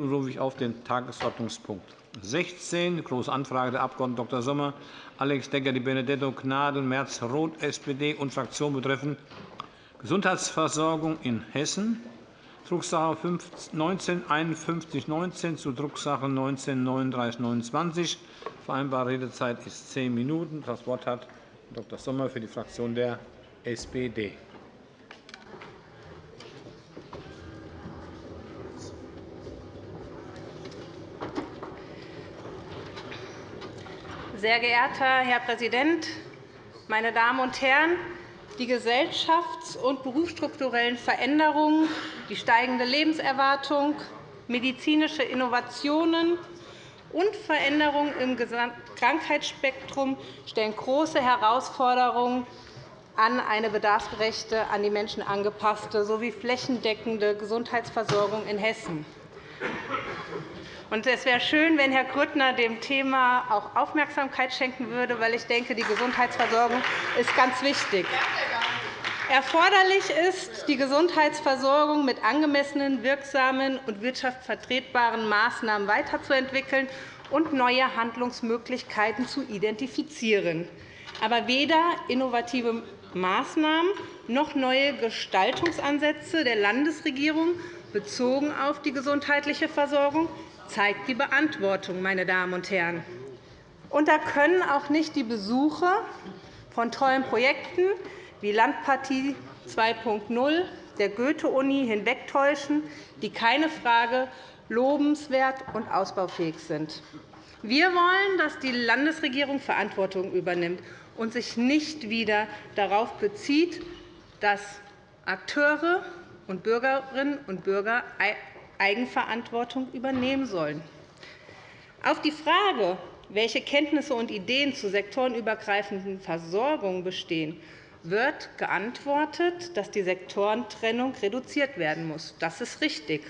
Nun rufe ich auf den Tagesordnungspunkt 16, Große Anfrage der Abg. Dr. Sommer, Alex Decker, Di Benedetto, Gnadl, Merz, Roth, SPD und Fraktion betreffend Gesundheitsversorgung in Hessen, Drucksache 19 5119 zu Drucksache 19 3929. Vereinbarte Redezeit ist zehn Minuten. Das Wort hat Dr. Sommer für die Fraktion der SPD. Sehr geehrter Herr Präsident, meine Damen und Herren! Die gesellschafts- und berufsstrukturellen Veränderungen, die steigende Lebenserwartung, medizinische Innovationen und Veränderungen im Krankheitsspektrum stellen große Herausforderungen an eine bedarfsgerechte, an die Menschen angepasste sowie flächendeckende Gesundheitsversorgung in Hessen. Es wäre schön, wenn Herr Grüttner dem Thema auch Aufmerksamkeit schenken würde, weil ich denke, die Gesundheitsversorgung ist ganz wichtig. Erforderlich ist, die Gesundheitsversorgung mit angemessenen, wirksamen und wirtschaftsvertretbaren Maßnahmen weiterzuentwickeln und neue Handlungsmöglichkeiten zu identifizieren. Aber weder innovative Maßnahmen noch neue Gestaltungsansätze der Landesregierung bezogen auf die gesundheitliche Versorgung zeigt die Beantwortung, meine Damen und Herren. Und da können auch nicht die Besuche von tollen Projekten wie Landpartie 2.0 der Goethe-Uni hinwegtäuschen, die keine Frage lobenswert und ausbaufähig sind. Wir wollen, dass die Landesregierung Verantwortung übernimmt und sich nicht wieder darauf bezieht, dass Akteure und Bürgerinnen und Bürger Eigenverantwortung übernehmen sollen. Auf die Frage, welche Kenntnisse und Ideen zur sektorenübergreifenden Versorgung bestehen, wird geantwortet, dass die Sektorentrennung reduziert werden muss. Das ist richtig.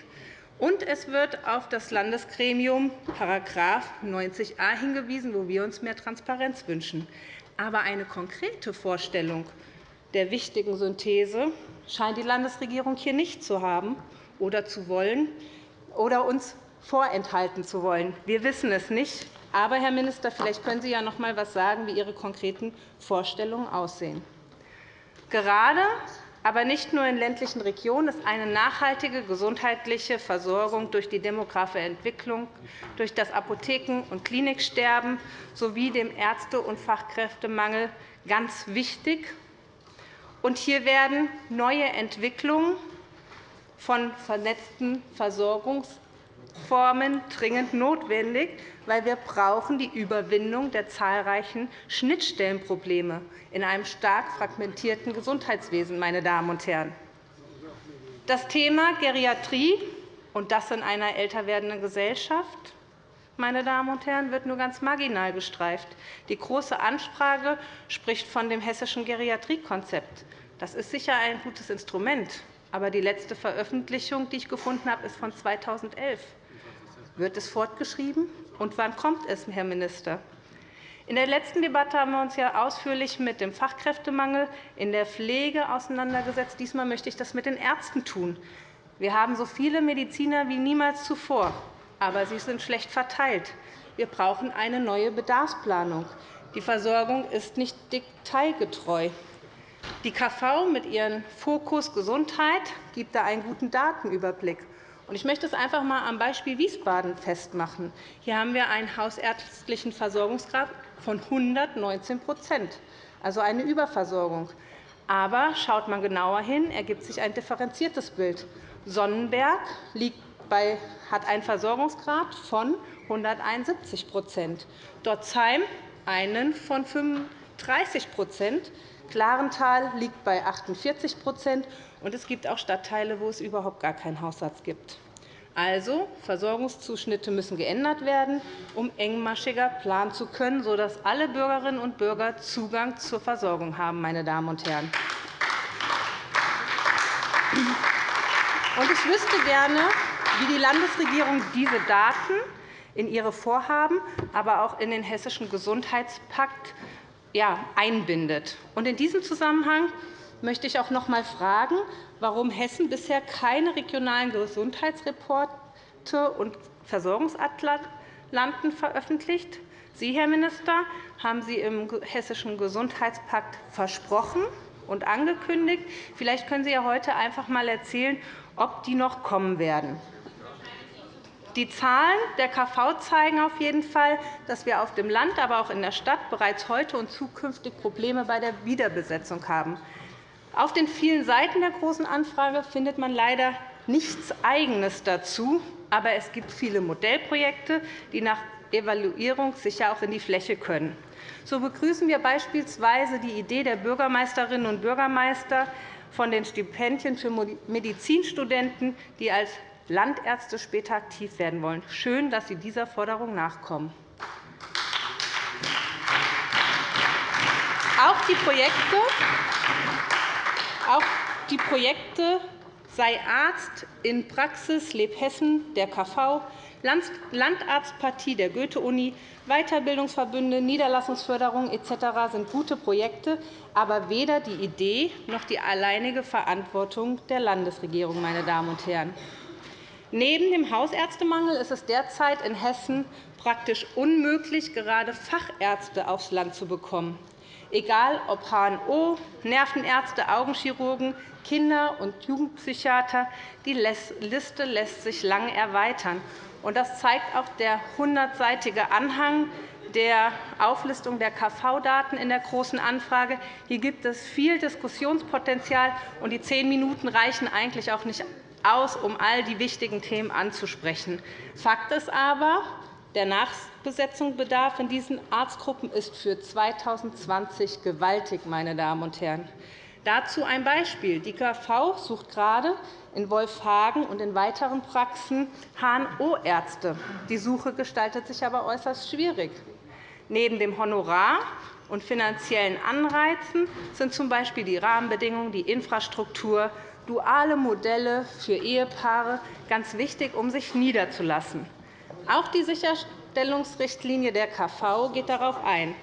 Und es wird auf das Landesgremium § 90a hingewiesen, wo wir uns mehr Transparenz wünschen. Aber eine konkrete Vorstellung der wichtigen Synthese scheint die Landesregierung hier nicht zu haben oder zu wollen oder uns vorenthalten zu wollen. Wir wissen es nicht. Aber, Herr Minister, vielleicht können Sie ja noch einmal etwas sagen, wie Ihre konkreten Vorstellungen aussehen. Gerade, aber nicht nur in ländlichen Regionen, ist eine nachhaltige gesundheitliche Versorgung durch die demografische Entwicklung, durch das Apotheken- und Kliniksterben sowie dem Ärzte- und Fachkräftemangel ganz wichtig. hier werden neue Entwicklungen von vernetzten Versorgungsformen dringend notwendig, weil wir brauchen die Überwindung der zahlreichen Schnittstellenprobleme in einem stark fragmentierten Gesundheitswesen. Meine Damen und Herren. Das Thema Geriatrie und das in einer älter werdenden Gesellschaft meine Damen und Herren, wird nur ganz marginal gestreift. Die Große Anfrage spricht von dem hessischen Geriatriekonzept. Das ist sicher ein gutes Instrument. Aber die letzte Veröffentlichung, die ich gefunden habe, ist von 2011. Wird es fortgeschrieben? Und wann kommt es, Herr Minister? In der letzten Debatte haben wir uns ja ausführlich mit dem Fachkräftemangel in der Pflege auseinandergesetzt. Diesmal möchte ich das mit den Ärzten tun. Wir haben so viele Mediziner wie niemals zuvor, aber sie sind schlecht verteilt. Wir brauchen eine neue Bedarfsplanung. Die Versorgung ist nicht detailgetreu. Die KV mit ihrem Fokus Gesundheit gibt da einen guten Datenüberblick. Ich möchte es einfach einmal am Beispiel Wiesbaden festmachen. Hier haben wir einen hausärztlichen Versorgungsgrad von 119% also eine Überversorgung. Aber schaut man genauer hin, ergibt sich ein differenziertes Bild. Sonnenberg hat einen Versorgungsgrad von 171% Dotzheim einen von 35 Klarental liegt bei 48 und es gibt auch Stadtteile, wo es überhaupt gar keinen Hausarzt gibt. Also, Versorgungszuschnitte müssen geändert werden, um engmaschiger planen zu können, sodass alle Bürgerinnen und Bürger Zugang zur Versorgung haben. Meine Damen und Herren. Ich wüsste gerne, wie die Landesregierung diese Daten in ihre Vorhaben, aber auch in den Hessischen Gesundheitspakt einbindet. In diesem Zusammenhang möchte ich auch noch einmal fragen, warum Hessen bisher keine regionalen Gesundheitsreports und Versorgungsatlanten veröffentlicht. Sie, Herr Minister, haben sie im Hessischen Gesundheitspakt versprochen und angekündigt. Vielleicht können Sie ja heute einfach einmal erzählen, ob die noch kommen werden. Die Zahlen der KV zeigen auf jeden Fall, dass wir auf dem Land, aber auch in der Stadt bereits heute und zukünftig Probleme bei der Wiederbesetzung haben. Auf den vielen Seiten der Großen Anfrage findet man leider nichts Eigenes dazu, aber es gibt viele Modellprojekte, die nach Evaluierung sicher auch in die Fläche können. So begrüßen wir beispielsweise die Idee der Bürgermeisterinnen und Bürgermeister von den Stipendien für Medizinstudenten, die als Landärzte später aktiv werden wollen. Schön, dass Sie dieser Forderung nachkommen. Auch die Projekte, auch die Projekte sei Arzt in Praxis Lebhessen der KV, Landarztpartie der Goethe-Uni, Weiterbildungsverbünde, Niederlassungsförderung etc. sind gute Projekte, aber weder die Idee noch die alleinige Verantwortung der Landesregierung. Meine Damen und Herren. Neben dem Hausärztemangel ist es derzeit in Hessen praktisch unmöglich, gerade Fachärzte aufs Land zu bekommen egal ob HNO, Nervenärzte, Augenchirurgen, Kinder- und Jugendpsychiater. Die Liste lässt sich lange erweitern. Das zeigt auch der 100-seitige Anhang der Auflistung der KV-Daten in der Großen Anfrage. Hier gibt es viel Diskussionspotenzial, und die zehn Minuten reichen eigentlich auch nicht aus, um all die wichtigen Themen anzusprechen. Fakt ist aber, der Nachbesetzungsbedarf in diesen Arztgruppen ist für 2020 gewaltig. Meine Damen und Herren. Dazu ein Beispiel. Die KV sucht gerade in Wolfhagen und in weiteren Praxen HNO-Ärzte. Die Suche gestaltet sich aber äußerst schwierig. Neben dem Honorar und finanziellen Anreizen sind z. B. die Rahmenbedingungen, die Infrastruktur, duale Modelle für Ehepaare ganz wichtig, um sich niederzulassen. Auch die Sicherstellungsrichtlinie der KV geht darauf ein.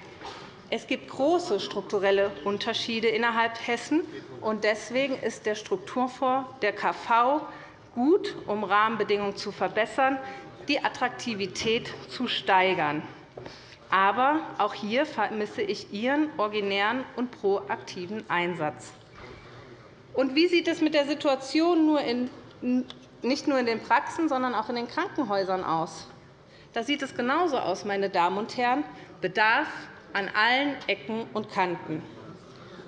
Es gibt große strukturelle Unterschiede innerhalb Hessen. und Deswegen ist der Strukturfonds der KV gut, um Rahmenbedingungen zu verbessern, die Attraktivität zu steigern. Aber auch hier vermisse ich Ihren originären und proaktiven Einsatz. Und wie sieht es mit der Situation nicht nur in den Praxen, sondern auch in den Krankenhäusern aus? Da sieht es genauso aus, meine Damen und Herren. Bedarf an allen Ecken und Kanten.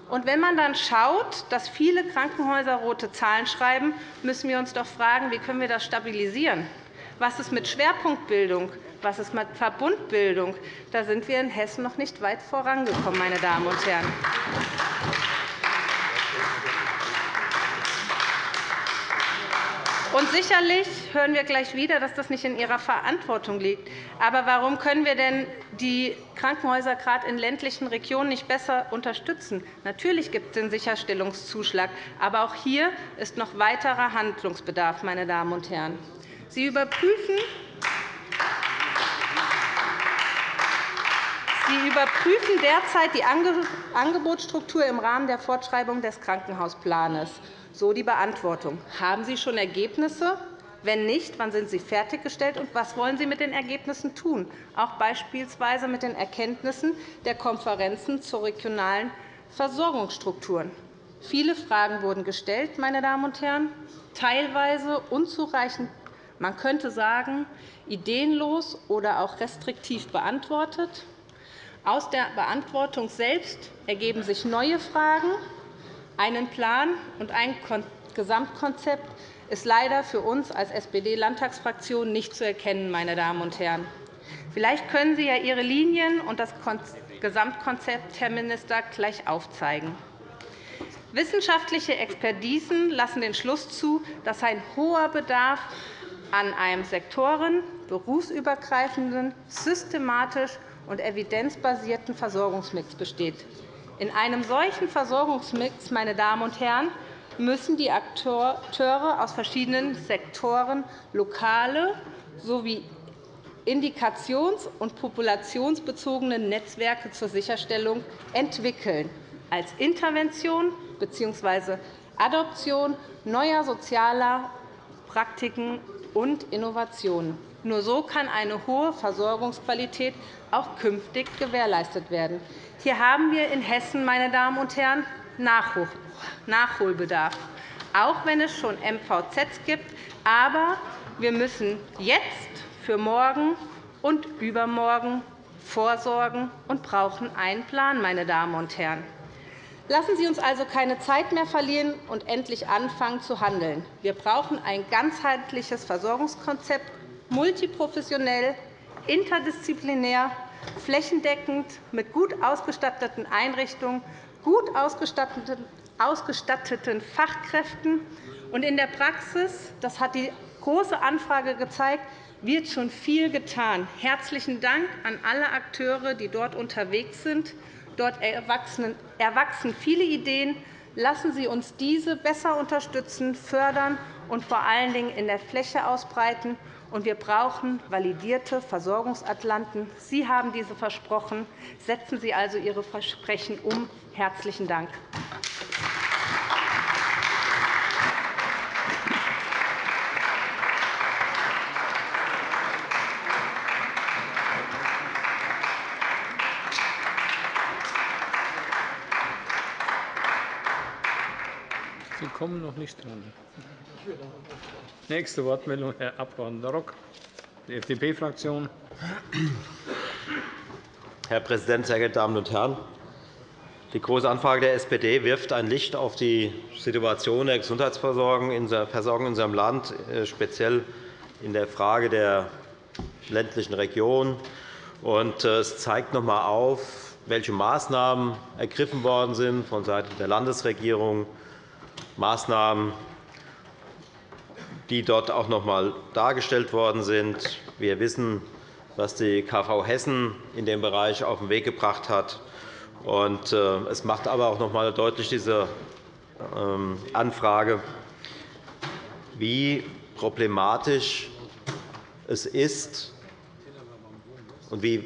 Und wenn man dann schaut, dass viele Krankenhäuser rote Zahlen schreiben, müssen wir uns doch fragen, wie können wir das stabilisieren? Was ist mit Schwerpunktbildung? Was ist mit Verbundbildung? Da sind wir in Hessen noch nicht weit vorangekommen, meine Damen und Herren. Und sicherlich hören wir gleich wieder, dass das nicht in Ihrer Verantwortung liegt. Aber warum können wir denn die Krankenhäuser gerade in ländlichen Regionen nicht besser unterstützen? Natürlich gibt es den Sicherstellungszuschlag, aber auch hier ist noch weiterer Handlungsbedarf. Meine Damen und Herren. Sie überprüfen, Sie überprüfen derzeit die Angebotsstruktur im Rahmen der Fortschreibung des Krankenhausplans. So die Beantwortung. Haben Sie schon Ergebnisse? Wenn nicht, wann sind sie fertiggestellt, und was wollen Sie mit den Ergebnissen tun, auch beispielsweise mit den Erkenntnissen der Konferenzen zu regionalen Versorgungsstrukturen? Viele Fragen wurden gestellt, meine Damen und Herren, teilweise unzureichend, man könnte sagen, ideenlos oder auch restriktiv beantwortet. Aus der Beantwortung selbst ergeben sich neue Fragen, einen Plan und ein Gesamtkonzept ist leider für uns als SPD-Landtagsfraktion nicht zu erkennen. Meine Damen und Herren. Vielleicht können Sie ja Ihre Linien und das Gesamtkonzept, Herr Minister, gleich aufzeigen. Wissenschaftliche Expertisen lassen den Schluss zu, dass ein hoher Bedarf an einem sektoren-, berufsübergreifenden, systematisch und evidenzbasierten Versorgungsmix besteht. In einem solchen Versorgungsmix meine Damen und Herren, müssen die Akteure aus verschiedenen Sektoren lokale sowie indikations- und populationsbezogene Netzwerke zur Sicherstellung entwickeln, als Intervention bzw. Adoption neuer sozialer Praktiken und Innovationen. Nur so kann eine hohe Versorgungsqualität auch künftig gewährleistet werden. Hier haben wir in Hessen, meine Damen und Herren, Nachholbedarf, auch wenn es schon MVZs gibt. Aber wir müssen jetzt für morgen und übermorgen vorsorgen und brauchen einen Plan, meine Damen und Herren. Lassen Sie uns also keine Zeit mehr verlieren und endlich anfangen zu handeln. Wir brauchen ein ganzheitliches Versorgungskonzept, multiprofessionell, interdisziplinär, flächendeckend, mit gut ausgestatteten Einrichtungen, gut ausgestatteten Fachkräften. Und in der Praxis, das hat die Große Anfrage gezeigt, wird schon viel getan. Herzlichen Dank an alle Akteure, die dort unterwegs sind. Dort erwachsen viele Ideen. Lassen Sie uns diese besser unterstützen, fördern und vor allen Dingen in der Fläche ausbreiten. Wir brauchen validierte Versorgungsatlanten. Sie haben diese versprochen. Setzen Sie also Ihre Versprechen um. Herzlichen Dank. kommen noch nicht dran. Nächste Wortmeldung, Herr Abg. Rock, die FDP-Fraktion. Herr Präsident, sehr geehrte Damen und Herren! Die Große Anfrage der SPD wirft ein Licht auf die Situation der Gesundheitsversorgung in unserem Land, äh, speziell in der Frage der ländlichen Region. Äh, es zeigt noch einmal auf, welche Maßnahmen ergriffen worden sind vonseiten der Landesregierung Maßnahmen, die dort auch noch einmal dargestellt worden sind. Wir wissen, was die KV Hessen in dem Bereich auf den Weg gebracht hat. Äh, es macht aber auch noch einmal deutlich diese ähm, Anfrage, wie problematisch es ist und wie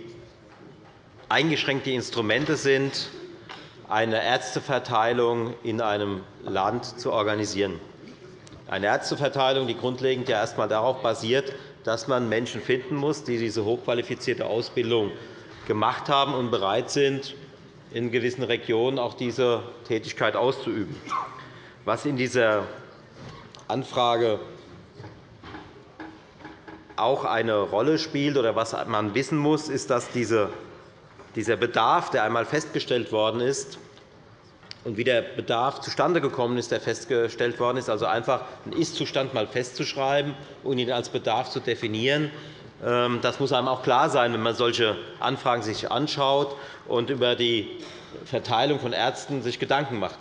eingeschränkt die Instrumente sind, eine Ärzteverteilung in einem Land zu organisieren. Eine Ärzteverteilung, die grundlegend ja erst einmal darauf basiert, dass man Menschen finden muss, die diese hochqualifizierte Ausbildung gemacht haben und bereit sind, in gewissen Regionen auch diese Tätigkeit auszuüben. Was in dieser Anfrage auch eine Rolle spielt oder was man wissen muss, ist, dass dieser Bedarf, der einmal festgestellt worden ist, und wie der Bedarf zustande gekommen ist, der festgestellt worden ist, also einfach einen Ist-Zustand mal festzuschreiben und ihn als Bedarf zu definieren. Ähm, das muss einem auch klar sein, wenn man solche Anfragen sich anschaut und über die Verteilung von Ärzten sich Gedanken macht.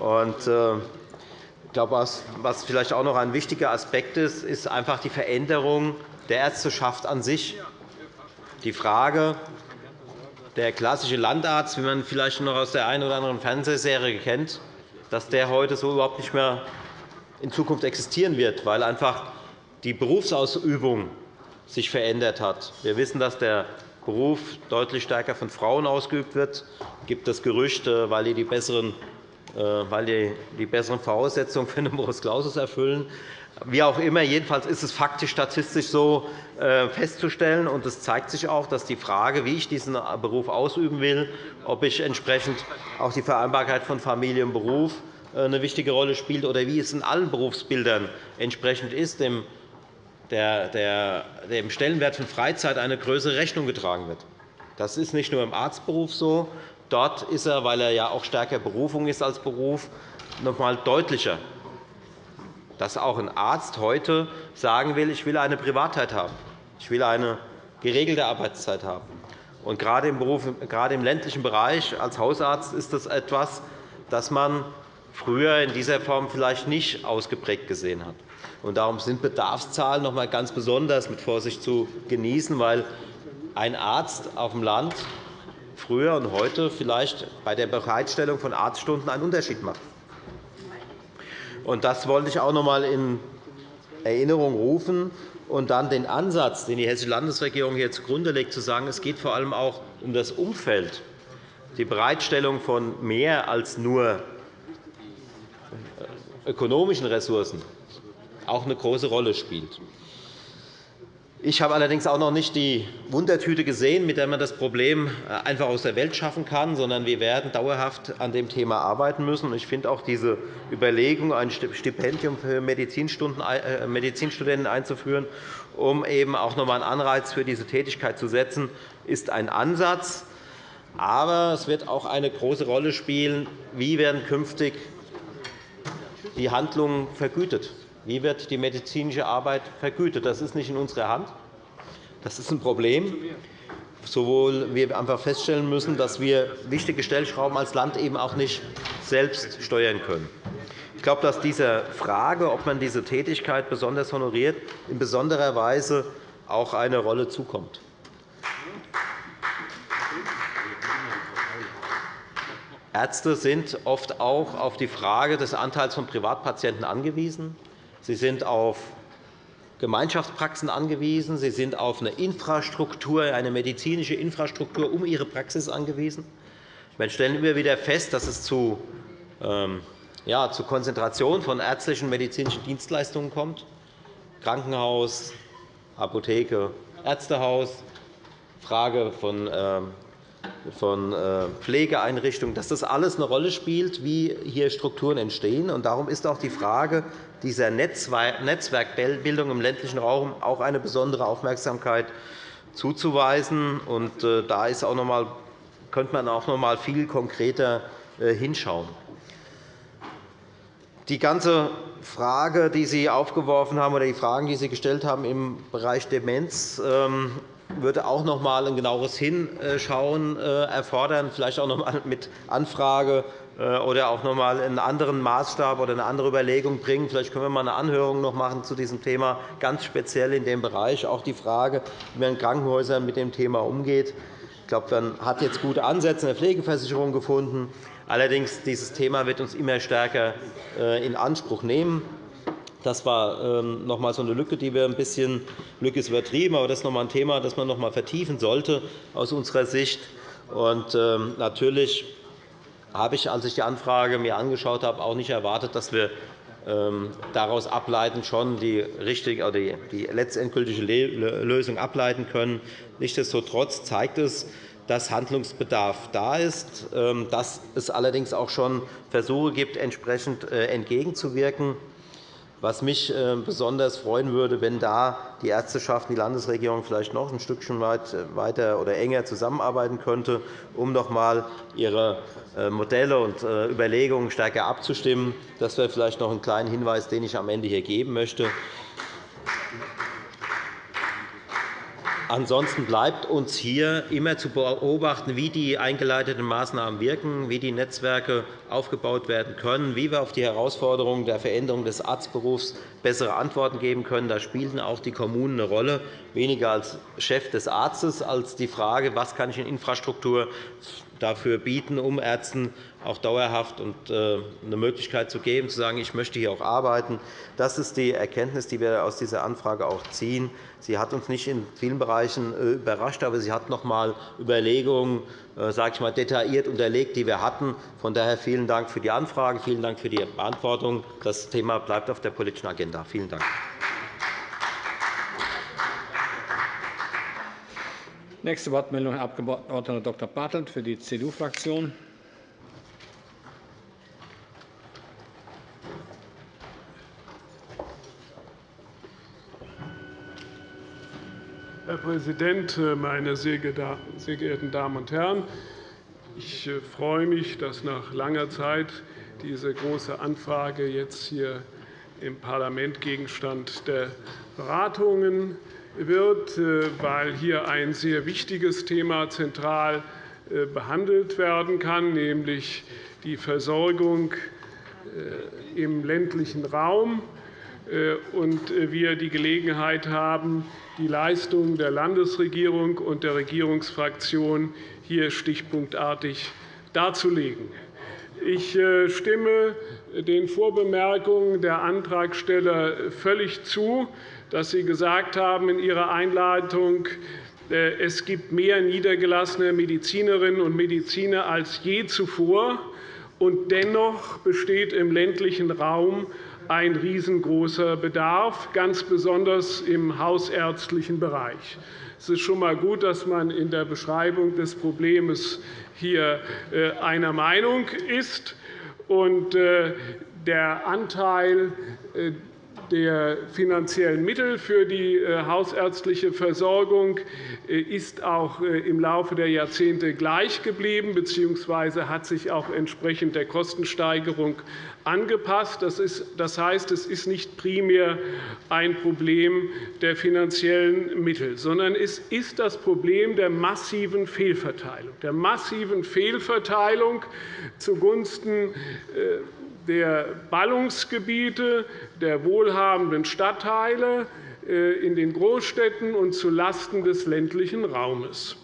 Äh, ich glaube, was vielleicht auch noch ein wichtiger Aspekt ist, ist einfach die Veränderung der Ärzteschaft an sich. Die Frage, der klassische Landarzt, wie man vielleicht noch aus der einen oder anderen Fernsehserie kennt, dass der heute so überhaupt nicht mehr in Zukunft existieren wird, weil einfach die Berufsausübung sich verändert hat. Wir wissen, dass der Beruf deutlich stärker von Frauen ausgeübt wird. Es gibt das Gerücht, weil die die besseren, äh, weil die besseren Voraussetzungen für einen Numerus Clausus erfüllen. Wie auch immer, jedenfalls ist es faktisch statistisch so äh, festzustellen. Und es zeigt sich auch, dass die Frage, wie ich diesen Beruf ausüben will, ob ich entsprechend auch die Vereinbarkeit von Familie und Beruf äh, eine wichtige Rolle spielt oder wie es in allen Berufsbildern entsprechend ist, dem, dem Stellenwert von Freizeit eine größere Rechnung getragen wird. Das ist nicht nur im Arztberuf so. Dort ist er, weil er ja auch stärker Berufung ist als Beruf, noch einmal deutlicher dass auch ein Arzt heute sagen will, ich will eine Privatheit haben. Ich will eine geregelte Arbeitszeit haben. Und gerade im, Beruf, gerade im ländlichen Bereich als Hausarzt ist das etwas, das man früher in dieser Form vielleicht nicht ausgeprägt gesehen hat. Und darum sind Bedarfszahlen noch einmal ganz besonders mit Vorsicht zu genießen, weil ein Arzt auf dem Land früher und heute vielleicht bei der Bereitstellung von Arztstunden einen Unterschied macht. Das wollte ich auch noch einmal in Erinnerung rufen und dann den Ansatz, den die Hessische Landesregierung hier zugrunde legt, zu sagen, es geht vor allem auch um das Umfeld, die Bereitstellung von mehr als nur ökonomischen Ressourcen, auch eine große Rolle spielt. Ich habe allerdings auch noch nicht die Wundertüte gesehen, mit der man das Problem äh, einfach aus der Welt schaffen kann, sondern wir werden dauerhaft an dem Thema arbeiten müssen. Ich finde auch diese Überlegung, ein Stipendium für äh, Medizinstudenten einzuführen, um eben auch noch einmal einen Anreiz für diese Tätigkeit zu setzen, ist ein Ansatz. Aber es wird auch eine große Rolle spielen, wie werden künftig die Handlungen vergütet wie wird die medizinische Arbeit vergütet? Das ist nicht in unserer Hand. Das ist ein Problem. Sowohl wir einfach feststellen müssen, dass wir wichtige Stellschrauben als Land eben auch nicht selbst steuern können. Ich glaube, dass dieser Frage, ob man diese Tätigkeit besonders honoriert, in besonderer Weise auch eine Rolle zukommt. Ärzte sind oft auch auf die Frage des Anteils von Privatpatienten angewiesen. Sie sind auf Gemeinschaftspraxen angewiesen. Sie sind auf eine Infrastruktur, eine medizinische Infrastruktur um Ihre Praxis angewiesen. Wir stellen immer wieder fest, dass es zu, ähm, ja, zu Konzentration von ärztlichen medizinischen Dienstleistungen kommt. Krankenhaus, Apotheke, Ärztehaus, Frage von ähm, von äh, Pflegeeinrichtungen, dass das alles eine Rolle spielt, wie hier Strukturen entstehen. Darum ist auch die Frage dieser Netzwerkbildung im ländlichen Raum auch eine besondere Aufmerksamkeit zuzuweisen. Äh, da ist auch noch einmal, könnte man auch noch einmal viel konkreter äh, hinschauen. Die ganze Frage, die Sie aufgeworfen haben, oder die Fragen, die Sie gestellt haben im Bereich Demenz, ähm, würde auch noch einmal ein genaueres Hinschauen äh, erfordern, vielleicht auch noch einmal mit Anfrage äh, oder auch noch einmal einen anderen Maßstab oder eine andere Überlegung bringen. Vielleicht können wir einmal eine Anhörung noch machen zu diesem Thema, ganz speziell in dem Bereich. Auch die Frage, wie man in Krankenhäusern mit dem Thema umgeht. Ich glaube, man hat jetzt gute Ansätze in der Pflegeversicherung gefunden. Allerdings dieses Thema wird uns immer stärker äh, in Anspruch nehmen. Das war ähm, noch einmal so eine Lücke, die wir ein bisschen Lücke ist übertrieben, aber das ist noch einmal ein Thema, das man noch einmal vertiefen sollte aus unserer Sicht. Und ähm, natürlich habe ich, als ich die Anfrage mir angeschaut habe, auch nicht erwartet, dass wir ähm, daraus ableiten schon die, richtige, oder die letztendgültige Lösung ableiten können. Nichtsdestotrotz zeigt es, dass Handlungsbedarf da ist, dass es allerdings auch schon Versuche gibt, entsprechend äh, entgegenzuwirken. Was mich äh, besonders freuen würde, wenn da die Ärzteschaft, die Landesregierung vielleicht noch ein Stückchen äh, weiter oder enger zusammenarbeiten könnte, um noch einmal ihre äh, Modelle und Überlegungen stärker abzustimmen. Das wäre vielleicht noch ein kleiner Hinweis, den ich am Ende hier geben möchte. Ansonsten bleibt uns hier immer zu beobachten, wie die eingeleiteten Maßnahmen wirken, wie die Netzwerke aufgebaut werden können, wie wir auf die Herausforderungen der Veränderung des Arztberufs bessere Antworten geben können. Da spielten auch die Kommunen eine Rolle, weniger als Chef des Arztes, als die Frage, was kann ich in Infrastruktur dafür bieten, um Ärzten auch dauerhaft und äh, eine Möglichkeit zu geben, zu sagen, ich möchte hier auch arbeiten. Das ist die Erkenntnis, die wir aus dieser Anfrage auch ziehen. Sie hat uns nicht in vielen Bereichen äh, überrascht, aber sie hat noch einmal Überlegungen äh, sage ich mal, detailliert unterlegt, die wir hatten. Von daher vielen Dank für die Anfrage, vielen Dank für die Beantwortung. Das Thema bleibt auf der politischen Agenda. Vielen Dank. Nächste Wortmeldung, Herr Abg. Dr. Bartelt für die CDU-Fraktion. Herr Präsident, meine sehr geehrten Damen und Herren! Ich äh, freue mich, dass nach langer Zeit diese Große Anfrage jetzt hier im Parlament Gegenstand der Beratungen wird, äh, weil hier ein sehr wichtiges Thema zentral äh, behandelt werden kann, nämlich die Versorgung im ländlichen Raum und wir die Gelegenheit haben, die Leistungen der Landesregierung und der Regierungsfraktion hier stichpunktartig darzulegen. Ich äh, stimme den Vorbemerkungen der Antragsteller völlig zu, dass sie gesagt haben in ihrer Einleitung, äh, es gibt mehr niedergelassene Medizinerinnen und Mediziner als je zuvor. Und dennoch besteht im ländlichen Raum ein riesengroßer Bedarf, ganz besonders im hausärztlichen Bereich. Es ist schon einmal gut, dass man in der Beschreibung des Problems hier äh, einer Meinung ist. Äh, der Anteil äh, der finanziellen Mittel für die äh, hausärztliche Versorgung äh, ist auch äh, im Laufe der Jahrzehnte gleich geblieben bzw. hat sich auch entsprechend der Kostensteigerung angepasst. Das heißt, es ist nicht primär ein Problem der finanziellen Mittel, sondern es ist das Problem der massiven Fehlverteilung, der massiven Fehlverteilung zugunsten der Ballungsgebiete der wohlhabenden Stadtteile äh, in den Großstädten und zulasten des ländlichen Raumes.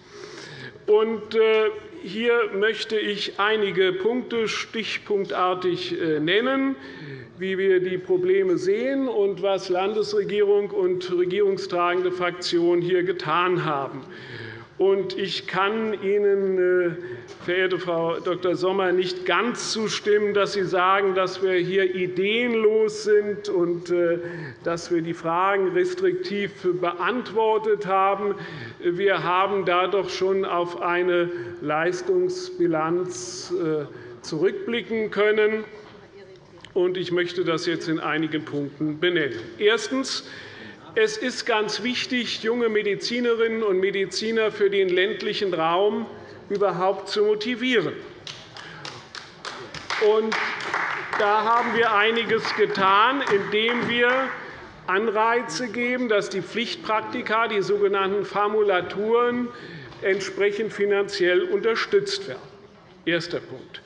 Äh, hier möchte ich einige Punkte stichpunktartig äh, nennen, wie wir die Probleme sehen und was Landesregierung und regierungstragende Fraktionen hier getan haben. Ich kann Ihnen, verehrte Frau Dr. Sommer, nicht ganz zustimmen, dass Sie sagen, dass wir hier ideenlos sind und äh, dass wir die Fragen restriktiv beantwortet haben. Wir haben da doch schon auf eine Leistungsbilanz äh, zurückblicken können. Ich möchte das jetzt in einigen Punkten benennen. Erstens. Es ist ganz wichtig, junge Medizinerinnen und Mediziner für den ländlichen Raum überhaupt zu motivieren. da haben wir einiges getan, indem wir Anreize geben, dass die Pflichtpraktika, die sogenannten Formulaturen, entsprechend finanziell unterstützt werden. Erster Punkt.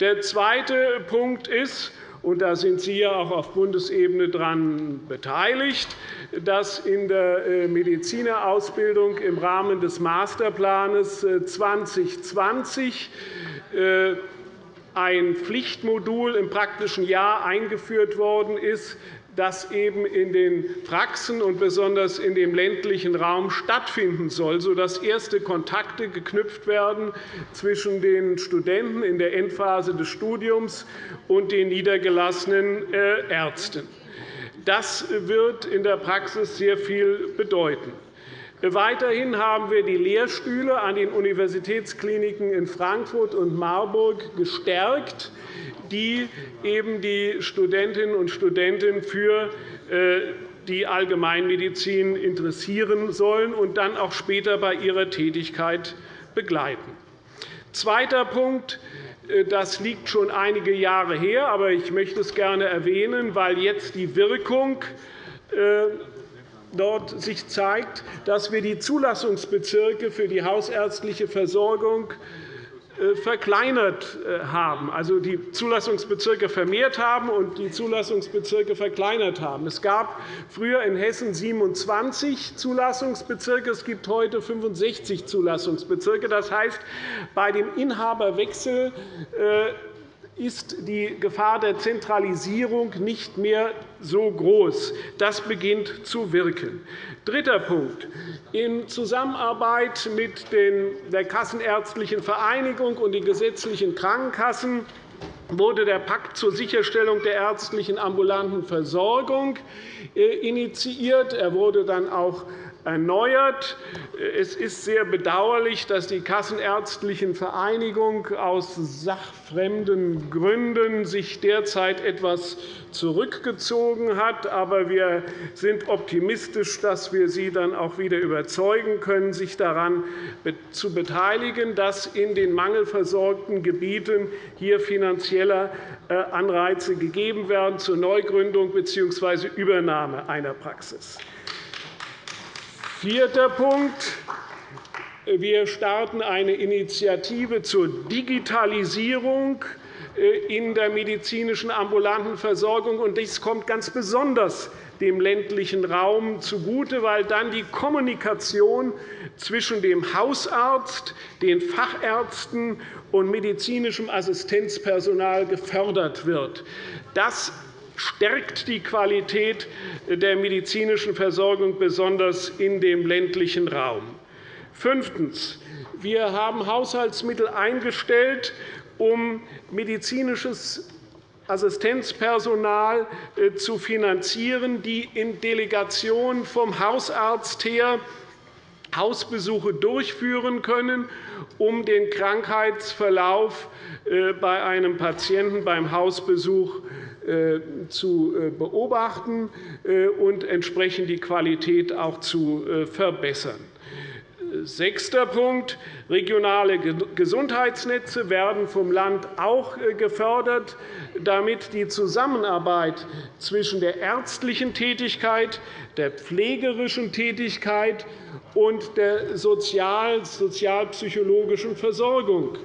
Der zweite Punkt ist, und da sind Sie ja auch auf Bundesebene daran beteiligt, dass in der äh, Medizinerausbildung im Rahmen des Masterplans 2020 äh, äh, ein Pflichtmodul im praktischen Jahr eingeführt worden ist, das eben in den Praxen und besonders in dem ländlichen Raum stattfinden soll, sodass erste Kontakte geknüpft werden zwischen den Studenten in der Endphase des Studiums und den niedergelassenen Ärzten. Das wird in der Praxis sehr viel bedeuten. Weiterhin haben wir die Lehrstühle an den Universitätskliniken in Frankfurt und Marburg gestärkt, die eben die Studentinnen und Studenten für äh, die Allgemeinmedizin interessieren sollen und dann auch später bei ihrer Tätigkeit begleiten. Zweiter Punkt. Äh, das liegt schon einige Jahre her, aber ich möchte es gerne erwähnen, weil jetzt die Wirkung äh, dort sich zeigt, dass wir die Zulassungsbezirke für die hausärztliche Versorgung äh, verkleinert äh, haben, also die Zulassungsbezirke vermehrt haben und die Zulassungsbezirke verkleinert haben. Es gab früher in Hessen 27 Zulassungsbezirke, es gibt heute 65 Zulassungsbezirke. Das heißt, bei dem Inhaberwechsel äh, ist die Gefahr der Zentralisierung nicht mehr so groß. Das beginnt zu wirken. Dritter Punkt. In Zusammenarbeit mit der Kassenärztlichen Vereinigung und den gesetzlichen Krankenkassen wurde der Pakt zur Sicherstellung der ärztlichen ambulanten Versorgung äh, initiiert. Er wurde dann auch erneuert. Es ist sehr bedauerlich, dass die Kassenärztlichen Vereinigung aus sachfremden Gründen sich derzeit etwas zurückgezogen hat. Aber wir sind optimistisch, dass wir sie dann auch wieder überzeugen können, sich daran zu beteiligen, dass in den mangelversorgten Gebieten hier finanzielle äh, Anreize gegeben werden zur Neugründung bzw. Übernahme einer Praxis. Vierter Punkt. Wir starten eine Initiative zur Digitalisierung äh, in der medizinischen ambulanten Versorgung. Dies kommt ganz besonders dem ländlichen Raum zugute, weil dann die Kommunikation zwischen dem Hausarzt, den Fachärzten und medizinischem Assistenzpersonal gefördert wird. Das stärkt die Qualität der medizinischen Versorgung, besonders in dem ländlichen Raum. Fünftens. Wir haben Haushaltsmittel eingestellt, um medizinisches Assistenzpersonal äh, zu finanzieren, die in Delegation vom Hausarzt her Hausbesuche durchführen können, um den Krankheitsverlauf äh, bei einem Patienten beim Hausbesuch zu beobachten und entsprechend die Qualität auch zu verbessern. Sechster Punkt. Regionale Gesundheitsnetze werden vom Land auch äh, gefördert, damit die Zusammenarbeit zwischen der ärztlichen Tätigkeit, der pflegerischen Tätigkeit und der sozialpsychologischen Versorgung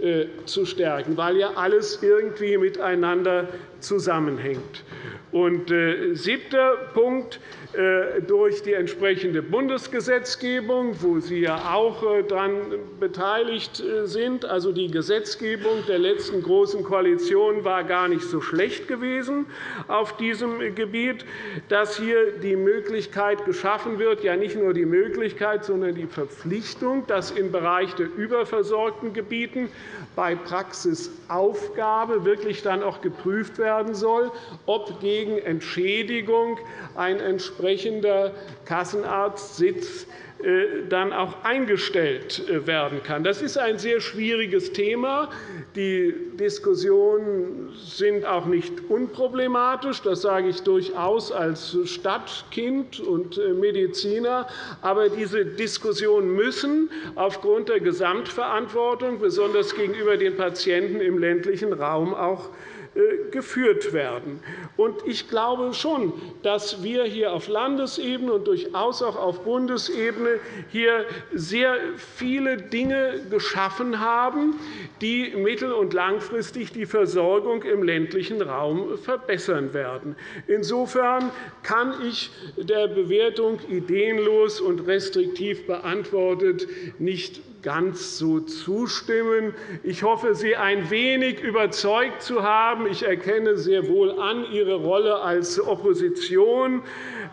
äh, zu stärken, weil ja alles irgendwie miteinander zusammenhängt. Und äh, siebter Punkt. Äh, durch die entsprechende Bundesgesetzgebung, wo Sie ja auch äh, daran beteiligt sind. Also die Gesetzgebung der letzten Großen Koalition war gar nicht so schlecht gewesen auf diesem Gebiet, dass hier die Möglichkeit geschaffen wird, ja nicht nur die Möglichkeit, sondern die Verpflichtung, dass im Bereich der überversorgten Gebieten bei Praxisaufgabe wirklich dann auch geprüft werden soll, ob gegen Entschädigung ein entsprechender Kassenarztsitz äh, dann auch eingestellt äh, werden kann. Das ist ein sehr schwieriges Thema. Die Diskussionen sind auch nicht unproblematisch. Das sage ich durchaus als Stadtkind und äh, Mediziner. Aber diese Diskussionen müssen aufgrund der Gesamtverantwortung, besonders gegenüber den Patienten im ländlichen Raum, auch geführt werden. Ich glaube schon, dass wir hier auf Landesebene und durchaus auch auf Bundesebene hier sehr viele Dinge geschaffen haben, die mittel- und langfristig die Versorgung im ländlichen Raum verbessern werden. Insofern kann ich der Bewertung ideenlos und restriktiv beantwortet nicht ganz so zustimmen. Ich hoffe, Sie ein wenig überzeugt zu haben. Ich erkenne sehr wohl an Ihre Rolle als Opposition.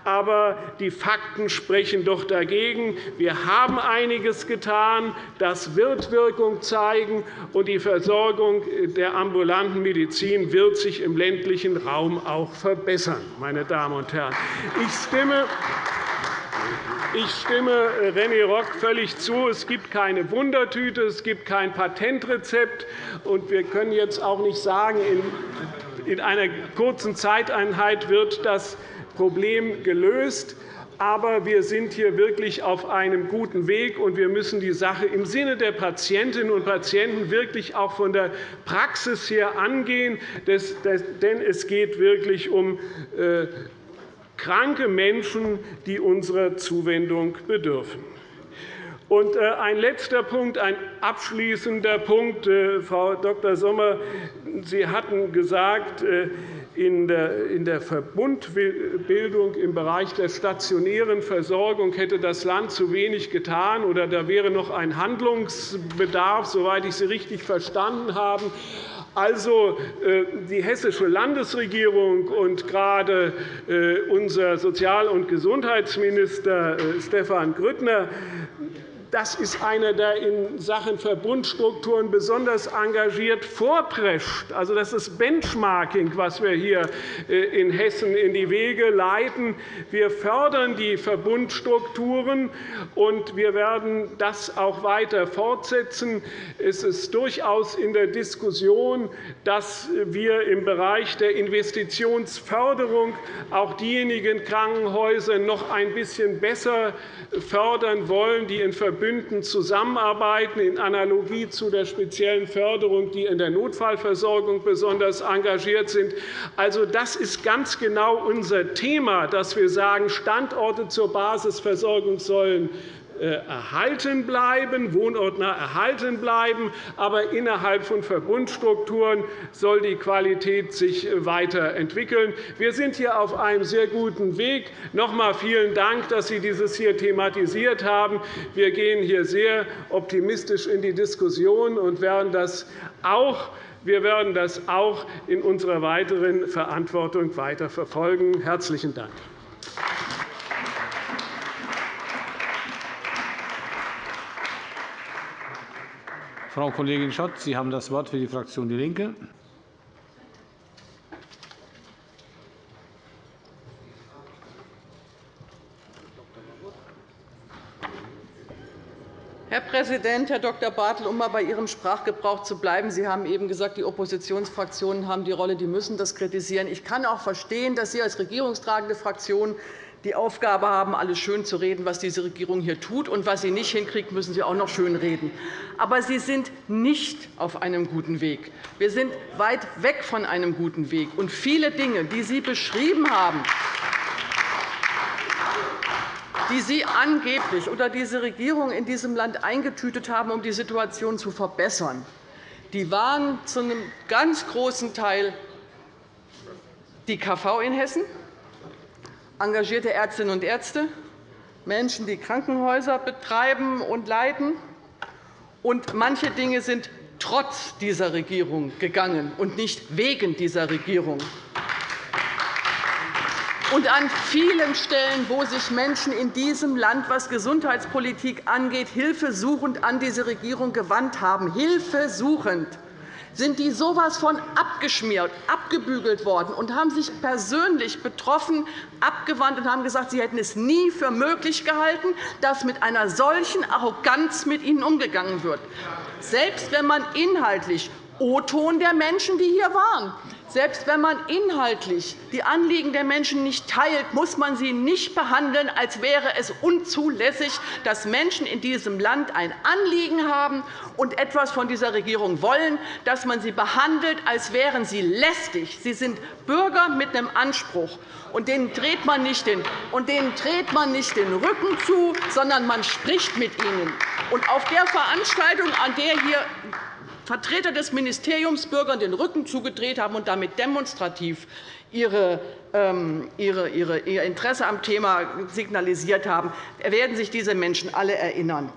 Aber die Fakten sprechen doch dagegen. Wir haben einiges getan. Das wird Wirkung zeigen, und die Versorgung der ambulanten Medizin wird sich im ländlichen Raum auch verbessern. Meine Damen und Herren. Ich stimme ich stimme René Rock völlig zu. Es gibt keine Wundertüte, es gibt kein Patentrezept. und Wir können jetzt auch nicht sagen, in einer kurzen Zeiteinheit wird das Problem gelöst. Aber wir sind hier wirklich auf einem guten Weg, und wir müssen die Sache im Sinne der Patientinnen und Patienten wirklich auch von der Praxis her angehen. Denn es geht wirklich um äh, kranke Menschen, die unserer Zuwendung bedürfen. Und äh, ein letzter Punkt, ein abschließender Punkt. Äh, Frau Dr. Sommer, Sie hatten gesagt, äh, in der Verbundbildung im Bereich der stationären Versorgung hätte das Land zu wenig getan, oder da wäre noch ein Handlungsbedarf, soweit ich Sie richtig verstanden habe. Also äh, die hessische Landesregierung und gerade äh, unser Sozial- und Gesundheitsminister äh, Stefan Grüttner das ist einer, der in Sachen Verbundstrukturen besonders engagiert vorprescht. Also, das ist Benchmarking, was wir hier äh, in Hessen in die Wege leiten. Wir fördern die Verbundstrukturen, und wir werden das auch weiter fortsetzen. Es ist durchaus in der Diskussion, dass wir im Bereich der Investitionsförderung auch diejenigen Krankenhäuser noch ein bisschen besser fördern wollen, die in Verbindung Verbünden zusammenarbeiten, in Analogie zu der speziellen Förderung, die in der Notfallversorgung besonders engagiert sind. Also, das ist ganz genau unser Thema, dass wir sagen, Standorte zur Basisversorgung sollen erhalten bleiben, wohnortnah erhalten bleiben, aber innerhalb von Verbundstrukturen soll die Qualität sich weiterentwickeln. Wir sind hier auf einem sehr guten Weg. Noch einmal vielen Dank, dass Sie dieses hier thematisiert haben. Wir gehen hier sehr optimistisch in die Diskussion und werden das auch wir werden das auch in unserer weiteren Verantwortung weiter verfolgen. – Herzlichen Dank. Frau Kollegin Schott, Sie haben das Wort für die Fraktion DIE LINKE. Herr Präsident, Herr Dr. Bartel, um mal bei Ihrem Sprachgebrauch zu bleiben. Sie haben eben gesagt, die Oppositionsfraktionen haben die Rolle, die müssen das kritisieren. Ich kann auch verstehen, dass Sie als regierungstragende Fraktion die Aufgabe haben, alles schön zu reden, was diese Regierung hier tut. Und was sie nicht hinkriegt, müssen Sie auch noch schön reden. Aber Sie sind nicht auf einem guten Weg. Wir sind weit weg von einem guten Weg. Und viele Dinge, die Sie beschrieben haben, die Sie angeblich oder diese Regierung in diesem Land eingetütet haben, um die Situation zu verbessern, die waren zu einem ganz großen Teil die KV in Hessen, engagierte Ärztinnen und Ärzte, Menschen, die Krankenhäuser betreiben und leiten. Und manche Dinge sind trotz dieser Regierung gegangen und nicht wegen dieser Regierung. Und an vielen Stellen, wo sich Menschen in diesem Land, was Gesundheitspolitik angeht, hilfesuchend an diese Regierung gewandt haben, hilfesuchend, sind die so etwas von abgeschmiert, abgebügelt worden und haben sich persönlich betroffen abgewandt und haben gesagt, sie hätten es nie für möglich gehalten, dass mit einer solchen Arroganz mit ihnen umgegangen wird. Selbst wenn man inhaltlich O-Ton der Menschen, die hier waren, selbst wenn man inhaltlich die Anliegen der Menschen nicht teilt, muss man sie nicht behandeln, als wäre es unzulässig, dass Menschen in diesem Land ein Anliegen haben und etwas von dieser Regierung wollen, dass man sie behandelt, als wären sie lästig. Sie sind Bürger mit einem Anspruch. Und denen dreht man nicht den, und denen dreht man nicht den Rücken zu, sondern man spricht mit ihnen. Und auf der Veranstaltung, an der hier Vertreter des Ministeriums Bürgern den Rücken zugedreht haben und damit demonstrativ ähm, ihr Interesse am Thema signalisiert haben, werden sich diese Menschen alle erinnern.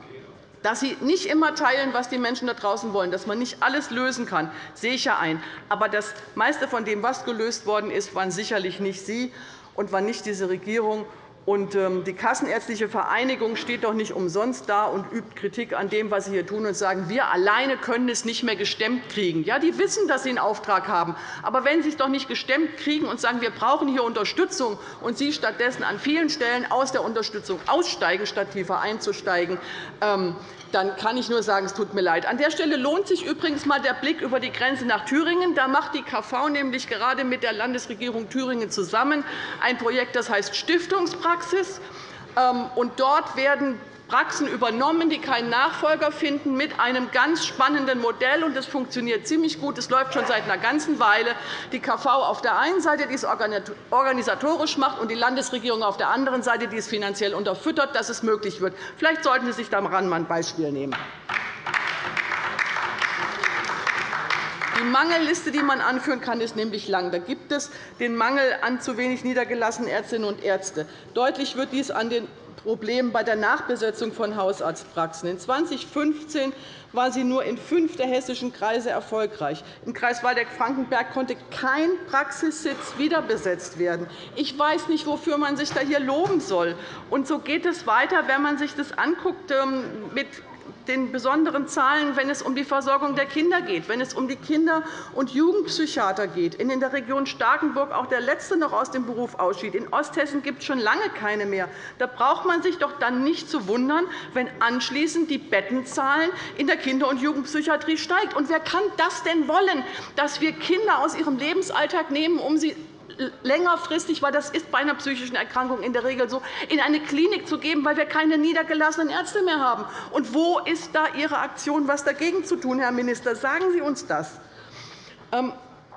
Dass Sie nicht immer teilen, was die Menschen da draußen wollen, dass man nicht alles lösen kann, sehe ich ja ein. Aber das meiste von dem, was gelöst worden ist, waren sicherlich nicht Sie und war nicht diese Regierung. Ähm, die Kassenärztliche Vereinigung steht doch nicht umsonst da und übt Kritik an dem, was Sie hier tun, und sagen, wir alleine können es nicht mehr gestemmt kriegen. Ja, die wissen, dass sie einen Auftrag haben. Aber wenn Sie es doch nicht gestemmt kriegen und sagen, wir brauchen hier Unterstützung, und Sie stattdessen an vielen Stellen aus der Unterstützung aussteigen, statt tiefer einzusteigen, ähm, dann kann ich nur sagen, es tut mir leid. An der Stelle lohnt sich übrigens einmal der Blick über die Grenze nach Thüringen. Da macht die KV nämlich gerade mit der Landesregierung Thüringen zusammen ein Projekt, das heißt Stiftungspraxis. Ähm, dort werden Praxen übernommen, die keinen Nachfolger finden, mit einem ganz spannenden Modell. Das funktioniert ziemlich gut. Es läuft schon seit einer ganzen Weile. Die KV auf der einen Seite, die es organisatorisch macht, und die Landesregierung auf der anderen Seite, die es finanziell unterfüttert, dass es möglich wird. Vielleicht sollten Sie sich daran ein Beispiel nehmen. Die Mangelliste, die man anführen kann, ist nämlich lang. Da gibt es den Mangel an zu wenig niedergelassenen Ärztinnen und Ärzte. Deutlich wird dies an den Problemen bei der Nachbesetzung von Hausarztpraxen. In 2015 war sie nur in fünf der hessischen Kreise erfolgreich. Im Kreis Waldeck-Frankenberg konnte kein Praxissitz wiederbesetzt werden. Ich weiß nicht, wofür man sich da hier loben soll. Und so geht es weiter, wenn man sich das anguckt ähm, mit den besonderen Zahlen, wenn es um die Versorgung der Kinder geht, wenn es um die Kinder- und Jugendpsychiater geht, in der Region Starkenburg auch der Letzte noch aus dem Beruf ausschied. In Osthessen gibt es schon lange keine mehr. Da braucht man sich doch dann nicht zu wundern, wenn anschließend die Bettenzahlen in der Kinder- und Jugendpsychiatrie steigen. Und wer kann das denn wollen, dass wir Kinder aus ihrem Lebensalltag nehmen, um sie längerfristig, weil das ist bei einer psychischen Erkrankung in der Regel so, in eine Klinik zu geben, weil wir keine niedergelassenen Ärzte mehr haben. Und wo ist da Ihre Aktion, etwas dagegen zu tun, Herr Minister? Sagen Sie uns das. Ähm,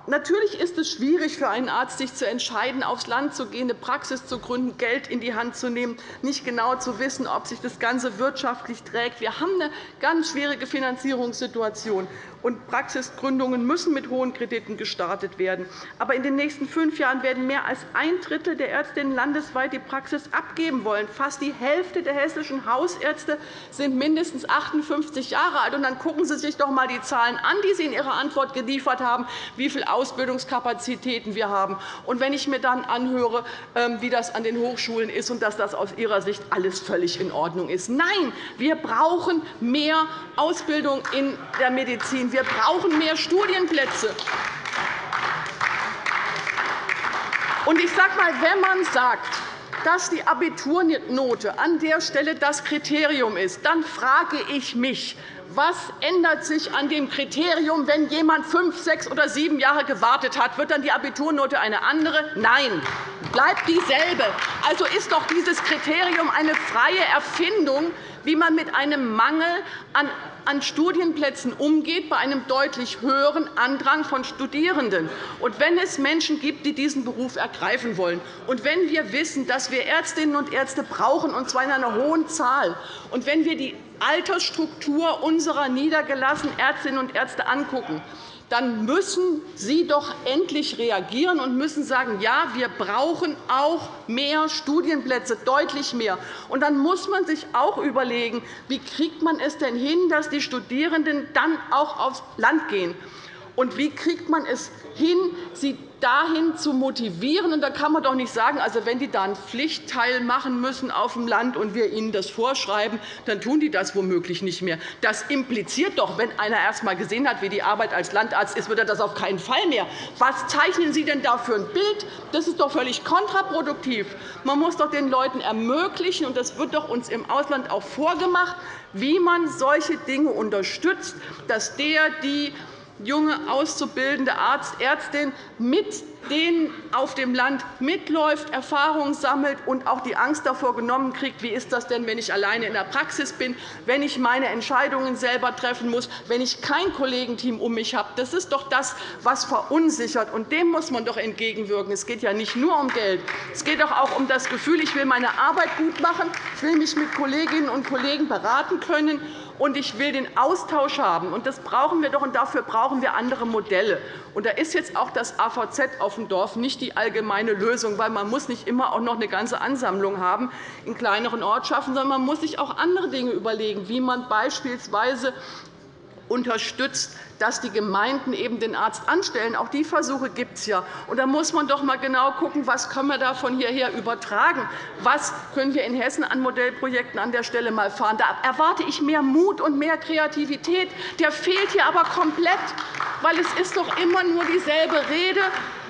Natürlich ist es schwierig für einen Arzt, sich zu entscheiden, aufs Land zu gehen, eine Praxis zu gründen, Geld in die Hand zu nehmen, nicht genau zu wissen, ob sich das Ganze wirtschaftlich trägt. Wir haben eine ganz schwierige Finanzierungssituation und Praxisgründungen müssen mit hohen Krediten gestartet werden. Aber in den nächsten fünf Jahren werden mehr als ein Drittel der Ärztinnen landesweit die Praxis abgeben wollen. Fast die Hälfte der hessischen Hausärzte sind mindestens 58 Jahre alt. Und dann gucken Sie sich doch einmal die Zahlen an, die Sie in Ihrer Antwort geliefert haben, wie viele Ausbildungskapazitäten wir haben. Und wenn ich mir dann anhöre, ähm, wie das an den Hochschulen ist und dass das aus Ihrer Sicht alles völlig in Ordnung ist. Nein, wir brauchen mehr Ausbildung in der Medizin. Wir brauchen mehr Studienplätze. Und ich sage mal, wenn man sagt, dass die Abiturnote an der Stelle das Kriterium ist, dann frage ich mich, was ändert sich an dem Kriterium, wenn jemand fünf, sechs oder sieben Jahre gewartet hat? Wird dann die Abiturnote eine andere? Nein, bleibt dieselbe. Also ist doch dieses Kriterium eine freie Erfindung, wie man mit einem Mangel an Studienplätzen umgeht, bei einem deutlich höheren Andrang von Studierenden. Und wenn es Menschen gibt, die diesen Beruf ergreifen wollen, und wenn wir wissen, dass wir Ärztinnen und Ärzte brauchen, und zwar in einer hohen Zahl, und wenn wir die Altersstruktur unserer niedergelassenen Ärztinnen und Ärzte angucken, dann müssen Sie doch endlich reagieren und müssen sagen, ja, wir brauchen auch mehr Studienplätze, deutlich mehr. Und dann muss man sich auch überlegen, wie kriegt man es denn hin, dass die Studierenden dann auch aufs Land gehen. Und wie kriegt man es hin, sie dahin zu motivieren. Und da kann man doch nicht sagen, also wenn die da einen Pflichtteil machen müssen auf dem Land und wir ihnen das vorschreiben, dann tun die das womöglich nicht mehr. Das impliziert doch, wenn einer erst einmal gesehen hat, wie die Arbeit als Landarzt ist, wird er das auf keinen Fall mehr. Was zeichnen Sie denn da für ein Bild? Das ist doch völlig kontraproduktiv. Man muss doch den Leuten ermöglichen, und das wird doch uns im Ausland auch vorgemacht, wie man solche Dinge unterstützt, dass der, die junge auszubildende Arzt, Ärztin mit denen auf dem Land mitläuft, Erfahrungen sammelt und auch die Angst davor genommen kriegt, wie ist das denn, wenn ich alleine in der Praxis bin, wenn ich meine Entscheidungen selber treffen muss, wenn ich kein Kollegenteam um mich habe. Das ist doch das, was verunsichert, und dem muss man doch entgegenwirken. Es geht ja nicht nur um Geld. Es geht doch auch um das Gefühl, ich will meine Arbeit gut machen, ich will mich mit Kolleginnen und Kollegen beraten können und ich will den Austausch haben. Und das brauchen wir doch, und dafür brauchen wir andere Modelle. Und da ist jetzt auch das AVZ auf dem Dorf nicht die allgemeine Lösung, weil man muss nicht immer auch noch eine ganze Ansammlung haben in kleineren Ortschaften, sondern man muss sich auch andere Dinge überlegen, wie man beispielsweise unterstützt, dass die Gemeinden eben den Arzt anstellen. Auch die Versuche gibt es ja. Und da muss man doch einmal genau schauen, was können wir da von hierher übertragen Was können wir in Hessen an Modellprojekten an der Stelle mal fahren? Da erwarte ich mehr Mut und mehr Kreativität. Der fehlt hier aber komplett, weil es ist doch immer nur dieselbe Rede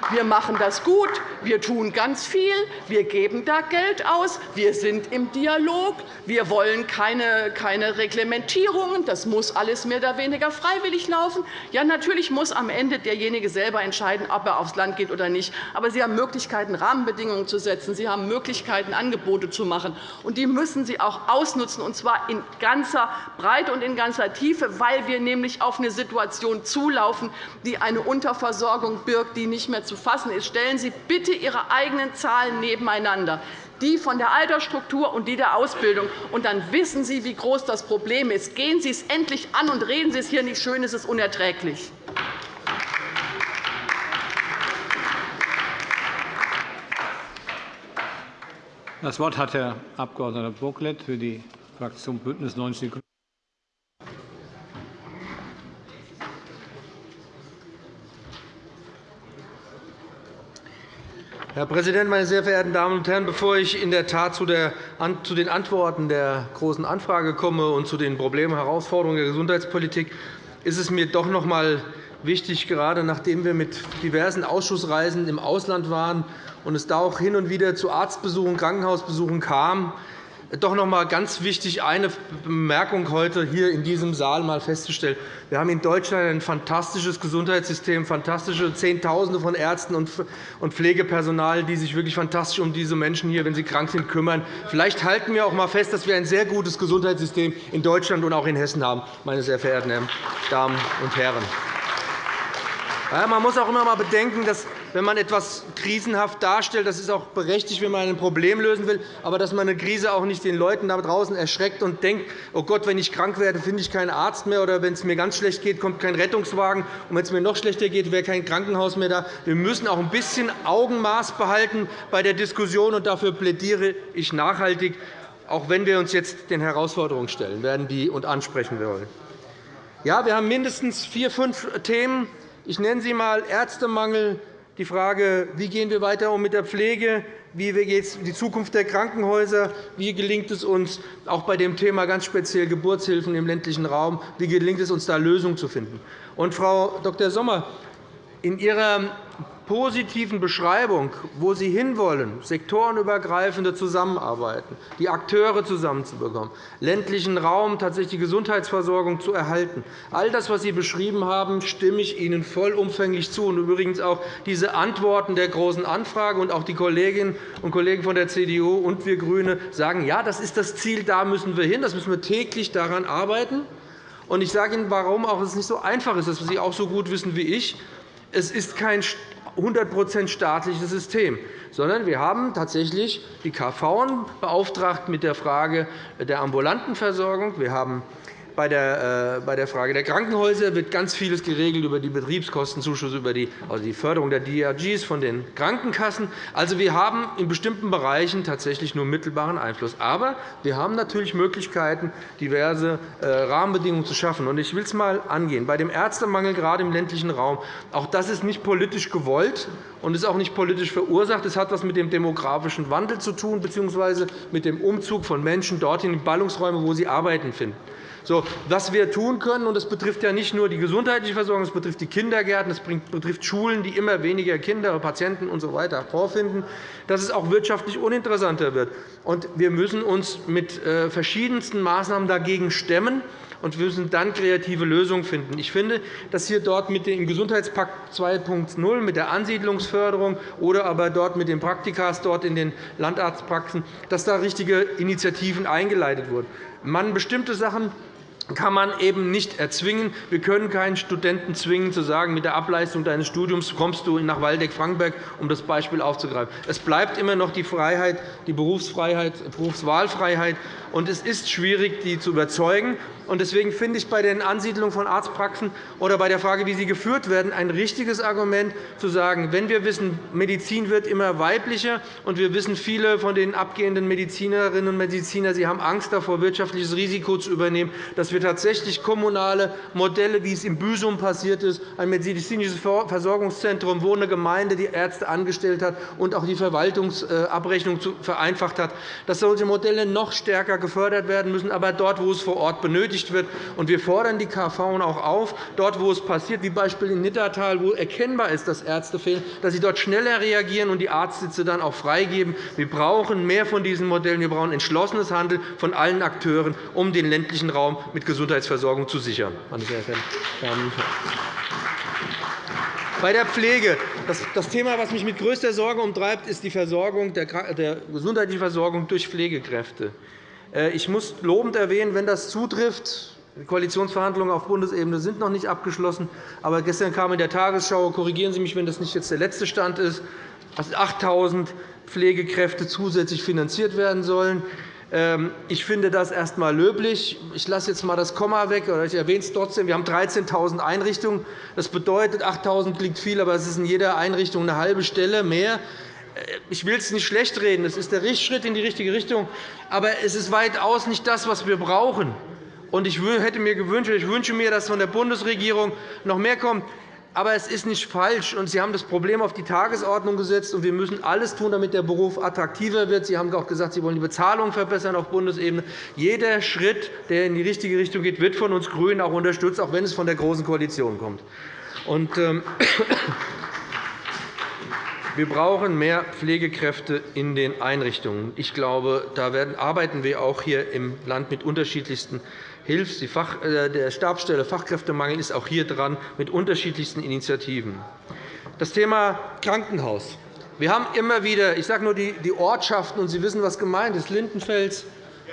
wir machen das gut, wir tun ganz viel, wir geben da Geld aus, wir sind im Dialog, wir wollen keine, keine Reglementierungen, das muss alles mehr oder weniger freiwillig laufen. Ja, natürlich muss am Ende derjenige selber entscheiden, ob er aufs Land geht oder nicht. Aber Sie haben Möglichkeiten, Rahmenbedingungen zu setzen. Sie haben Möglichkeiten, Angebote zu machen. Und die müssen Sie auch ausnutzen, und zwar in ganzer Breite und in ganzer Tiefe, weil wir nämlich auf eine Situation zulaufen, die eine Unterversorgung birgt, die nicht mehr zu fassen ist. Stellen Sie bitte Ihre eigenen Zahlen nebeneinander die von der Altersstruktur und die der Ausbildung. Und dann wissen Sie, wie groß das Problem ist. Gehen Sie es endlich an und reden Sie es hier nicht schön, es ist unerträglich. Das Wort hat Herr Abg. Bocklet für die Fraktion BÜNDNIS 90 die Herr Präsident, meine sehr verehrten Damen und Herren! Bevor ich in der Tat zu den Antworten der Großen Anfrage komme und zu den Problemen und Herausforderungen der Gesundheitspolitik, ist es mir doch noch einmal wichtig, gerade nachdem wir mit diversen Ausschussreisen im Ausland waren und es da auch hin und wieder zu Arztbesuchen, Krankenhausbesuchen kam, doch noch einmal ganz wichtig, eine Bemerkung heute hier in diesem Saal mal festzustellen. Wir haben in Deutschland ein fantastisches Gesundheitssystem, fantastische Zehntausende von Ärzten und Pflegepersonal, die sich wirklich fantastisch um diese Menschen hier, wenn sie krank sind, kümmern. Vielleicht halten wir auch einmal fest, dass wir ein sehr gutes Gesundheitssystem in Deutschland und auch in Hessen haben, meine sehr verehrten Damen und Herren. Man muss auch immer einmal bedenken, dass wenn man etwas krisenhaft darstellt, das ist auch berechtigt, wenn man ein Problem lösen will, aber dass man eine Krise auch nicht den Leuten da draußen erschreckt und denkt, oh Gott, wenn ich krank werde, finde ich keinen Arzt mehr, oder wenn es mir ganz schlecht geht, kommt kein Rettungswagen, und wenn es mir noch schlechter geht, wäre kein Krankenhaus mehr da. Wir müssen auch ein bisschen Augenmaß behalten bei der Diskussion, und dafür plädiere ich nachhaltig, auch wenn wir uns jetzt den Herausforderungen stellen werden die und ansprechen wollen. Ja, wir haben mindestens vier, fünf Themen. Ich nenne sie einmal Ärztemangel, die Frage, wie gehen wir weiter um mit der Pflege, wie geht es um die Zukunft der Krankenhäuser, wie gelingt es uns auch bei dem Thema ganz speziell Geburtshilfen im ländlichen Raum, wie gelingt es uns, da Lösungen zu finden. Und, Frau Dr. Sommer, in Ihrer positiven Beschreibung, wo Sie hinwollen, sektorenübergreifende Zusammenarbeiten, die Akteure zusammenzubekommen, ländlichen Raum tatsächlich die Gesundheitsversorgung zu erhalten. All das, was Sie beschrieben haben, stimme ich Ihnen vollumfänglich zu. Und übrigens auch diese Antworten der Großen Anfrage und auch die Kolleginnen und Kollegen von der CDU und wir GRÜNE sagen, ja, das ist das Ziel, da müssen wir hin, das müssen wir täglich daran arbeiten. Und ich sage Ihnen, warum auch es nicht so einfach ist, das Sie auch so gut wissen wie ich. Es ist kein 100% staatliches System, sondern wir haben tatsächlich die KV beauftragt mit der Frage der ambulanten Versorgung. Wir haben bei der, äh, bei der Frage der Krankenhäuser wird ganz vieles geregelt über die Betriebskostenzuschüsse, über die, also die Förderung der DRGs von den Krankenkassen. Also, wir haben in bestimmten Bereichen tatsächlich nur mittelbaren Einfluss. Aber wir haben natürlich Möglichkeiten, diverse äh, Rahmenbedingungen zu schaffen. Ich will es einmal angehen. Bei dem Ärztemangel, gerade im ländlichen Raum, auch das ist nicht politisch gewollt und ist auch nicht politisch verursacht. Es hat etwas mit dem demografischen Wandel zu tun, bzw. mit dem Umzug von Menschen dorthin in Ballungsräume, wo sie Arbeiten finden. Was wir tun können, und das betrifft ja nicht nur die gesundheitliche Versorgung, es betrifft die Kindergärten, es betrifft Schulen, die immer weniger Kinder, Patienten usw. So vorfinden, dass es auch wirtschaftlich uninteressanter wird. Und wir müssen uns mit äh, verschiedensten Maßnahmen dagegen stemmen und wir müssen dann kreative Lösungen finden. Ich finde, dass hier dort mit dem Gesundheitspakt 2.0 mit der Ansiedlungsförderung oder aber dort mit den Praktikas dort in den Landarztpraxen, dass da richtige Initiativen eingeleitet wurden. Man bestimmte Sachen kann man eben nicht erzwingen. Wir können keinen Studenten zwingen, zu sagen, mit der Ableistung deines Studiums kommst du nach Waldeck-Frankenberg, um das Beispiel aufzugreifen. Es bleibt immer noch die Freiheit, die Berufsfreiheit, Berufswahlfreiheit. Und es ist schwierig, die zu überzeugen. Deswegen finde ich bei den Ansiedlungen von Arztpraxen oder bei der Frage, wie sie geführt werden, ein richtiges Argument, zu sagen, wenn wir wissen, Medizin wird immer weiblicher, und wir wissen, viele von den abgehenden Medizinerinnen und Mediziner sie haben Angst davor, wirtschaftliches Risiko zu übernehmen, dass wir tatsächlich kommunale Modelle, wie es in Büsum passiert ist, ein medizinisches Versorgungszentrum, wo eine Gemeinde die Ärzte angestellt hat und auch die Verwaltungsabrechnung vereinfacht hat, dass solche Modelle noch stärker gefördert werden müssen, aber dort, wo es vor Ort benötigt wird. wir fordern die KV auch auf, dort, wo es passiert, wie Beispiel in Nittertal, wo erkennbar ist, dass Ärzte fehlen, dass sie dort schneller reagieren und die Arztsitze dann auch freigeben. Wir brauchen mehr von diesen Modellen. Wir brauchen entschlossenes Handeln von allen Akteuren, um den ländlichen Raum mit Gesundheitsversorgung zu sichern. Und. Bei der Pflege. Das Thema, das mich mit größter Sorge umtreibt, ist die Versorgung, der gesundheitliche Versorgung durch Pflegekräfte. Äh, ich muss lobend erwähnen, wenn das zutrifft, die Koalitionsverhandlungen auf Bundesebene sind noch nicht abgeschlossen. Aber gestern kam in der Tagesschau, korrigieren Sie mich, wenn das nicht jetzt der letzte Stand ist, dass 8.000 Pflegekräfte zusätzlich finanziert werden sollen. Ähm, ich finde das erst einmal löblich. Ich lasse jetzt einmal das Komma weg, oder ich erwähne es trotzdem. Wir haben 13.000 Einrichtungen. Das bedeutet, 8.000 klingt viel, aber es ist in jeder Einrichtung eine halbe Stelle mehr. Äh, ich will es nicht schlecht reden. Es ist der Schritt in die richtige Richtung. Aber es ist weitaus nicht das, was wir brauchen. Ich hätte mir gewünscht, ich wünsche mir, dass von der Bundesregierung noch mehr kommt. Aber es ist nicht falsch, und Sie haben das Problem auf die Tagesordnung gesetzt. und Wir müssen alles tun, damit der Beruf attraktiver wird. Sie haben auch gesagt, Sie wollen die Bezahlung verbessern auf Bundesebene. Jeder Schritt, der in die richtige Richtung geht, wird von uns GRÜNEN auch unterstützt, auch wenn es von der Großen Koalition kommt. Ähm, wir brauchen mehr Pflegekräfte in den Einrichtungen. Ich glaube, da arbeiten wir auch hier im Land mit unterschiedlichsten Hilfs äh, der Stabsstelle Fachkräftemangel ist auch hier dran mit unterschiedlichsten Initiativen. Das Thema Krankenhaus. Wir haben immer wieder, ich sage nur die Ortschaften, und Sie wissen, was gemeint ist. Lindenfels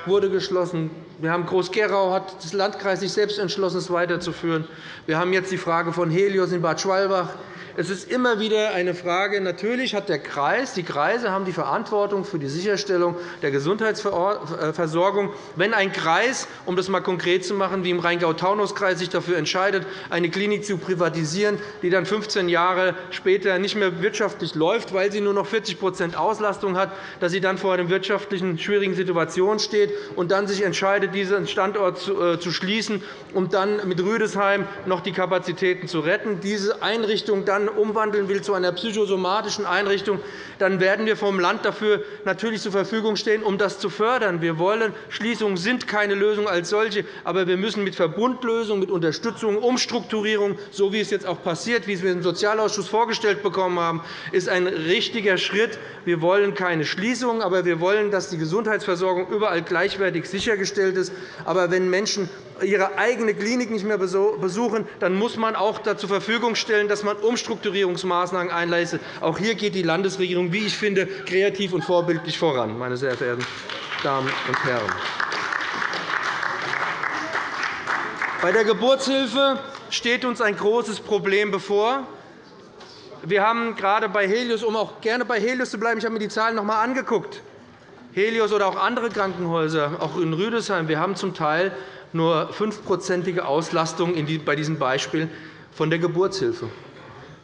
wurde geschlossen. Wir haben Groß-Gerau hat das Landkreis sich selbst entschlossen, es weiterzuführen. Wir haben jetzt die Frage von Helios in Bad Schwalbach. Es ist immer wieder eine Frage. Natürlich hat der Kreis, die Kreise haben die Verantwortung für die Sicherstellung der Gesundheitsversorgung. Wenn ein Kreis, um das einmal konkret zu machen, wie im Rheingau-Taunus-Kreis sich dafür entscheidet, eine Klinik zu privatisieren, die dann 15 Jahre später nicht mehr wirtschaftlich läuft, weil sie nur noch 40% Auslastung hat, dass sie dann vor einer wirtschaftlichen schwierigen Situation steht und dann sich entscheidet, diesen Standort zu äh, schließen, um dann mit Rüdesheim noch die Kapazitäten zu retten, diese Einrichtung dann umwandeln will zu einer psychosomatischen Einrichtung, dann werden wir vom Land dafür natürlich zur Verfügung stehen, um das zu fördern. Wir wollen, Schließungen sind keine Lösung als solche, aber wir müssen mit Verbundlösungen, mit Unterstützung, Umstrukturierung, so wie es jetzt auch passiert, wie wir im Sozialausschuss vorgestellt bekommen haben, ist ein richtiger Schritt. Wir wollen keine Schließungen, aber wir wollen, dass die Gesundheitsversorgung überall gleichwertig sichergestellt ist. Aber wenn Menschen ihre eigene Klinik nicht mehr besuchen, dann muss man auch zur Verfügung stellen, dass man Umstrukturierungsmaßnahmen einleistet. Auch hier geht die Landesregierung, wie ich finde, kreativ und vorbildlich voran, meine sehr verehrten Damen und Herren. Bei der Geburtshilfe steht uns ein großes Problem bevor. Wir haben gerade bei Helios, um auch gerne bei Helios zu bleiben, ich habe mir die Zahlen noch einmal angeguckt. Helios oder auch andere Krankenhäuser, auch in Rüdesheim, wir haben zum Teil nur 5-prozentige Auslastung bei diesem Beispiel von der Geburtshilfe.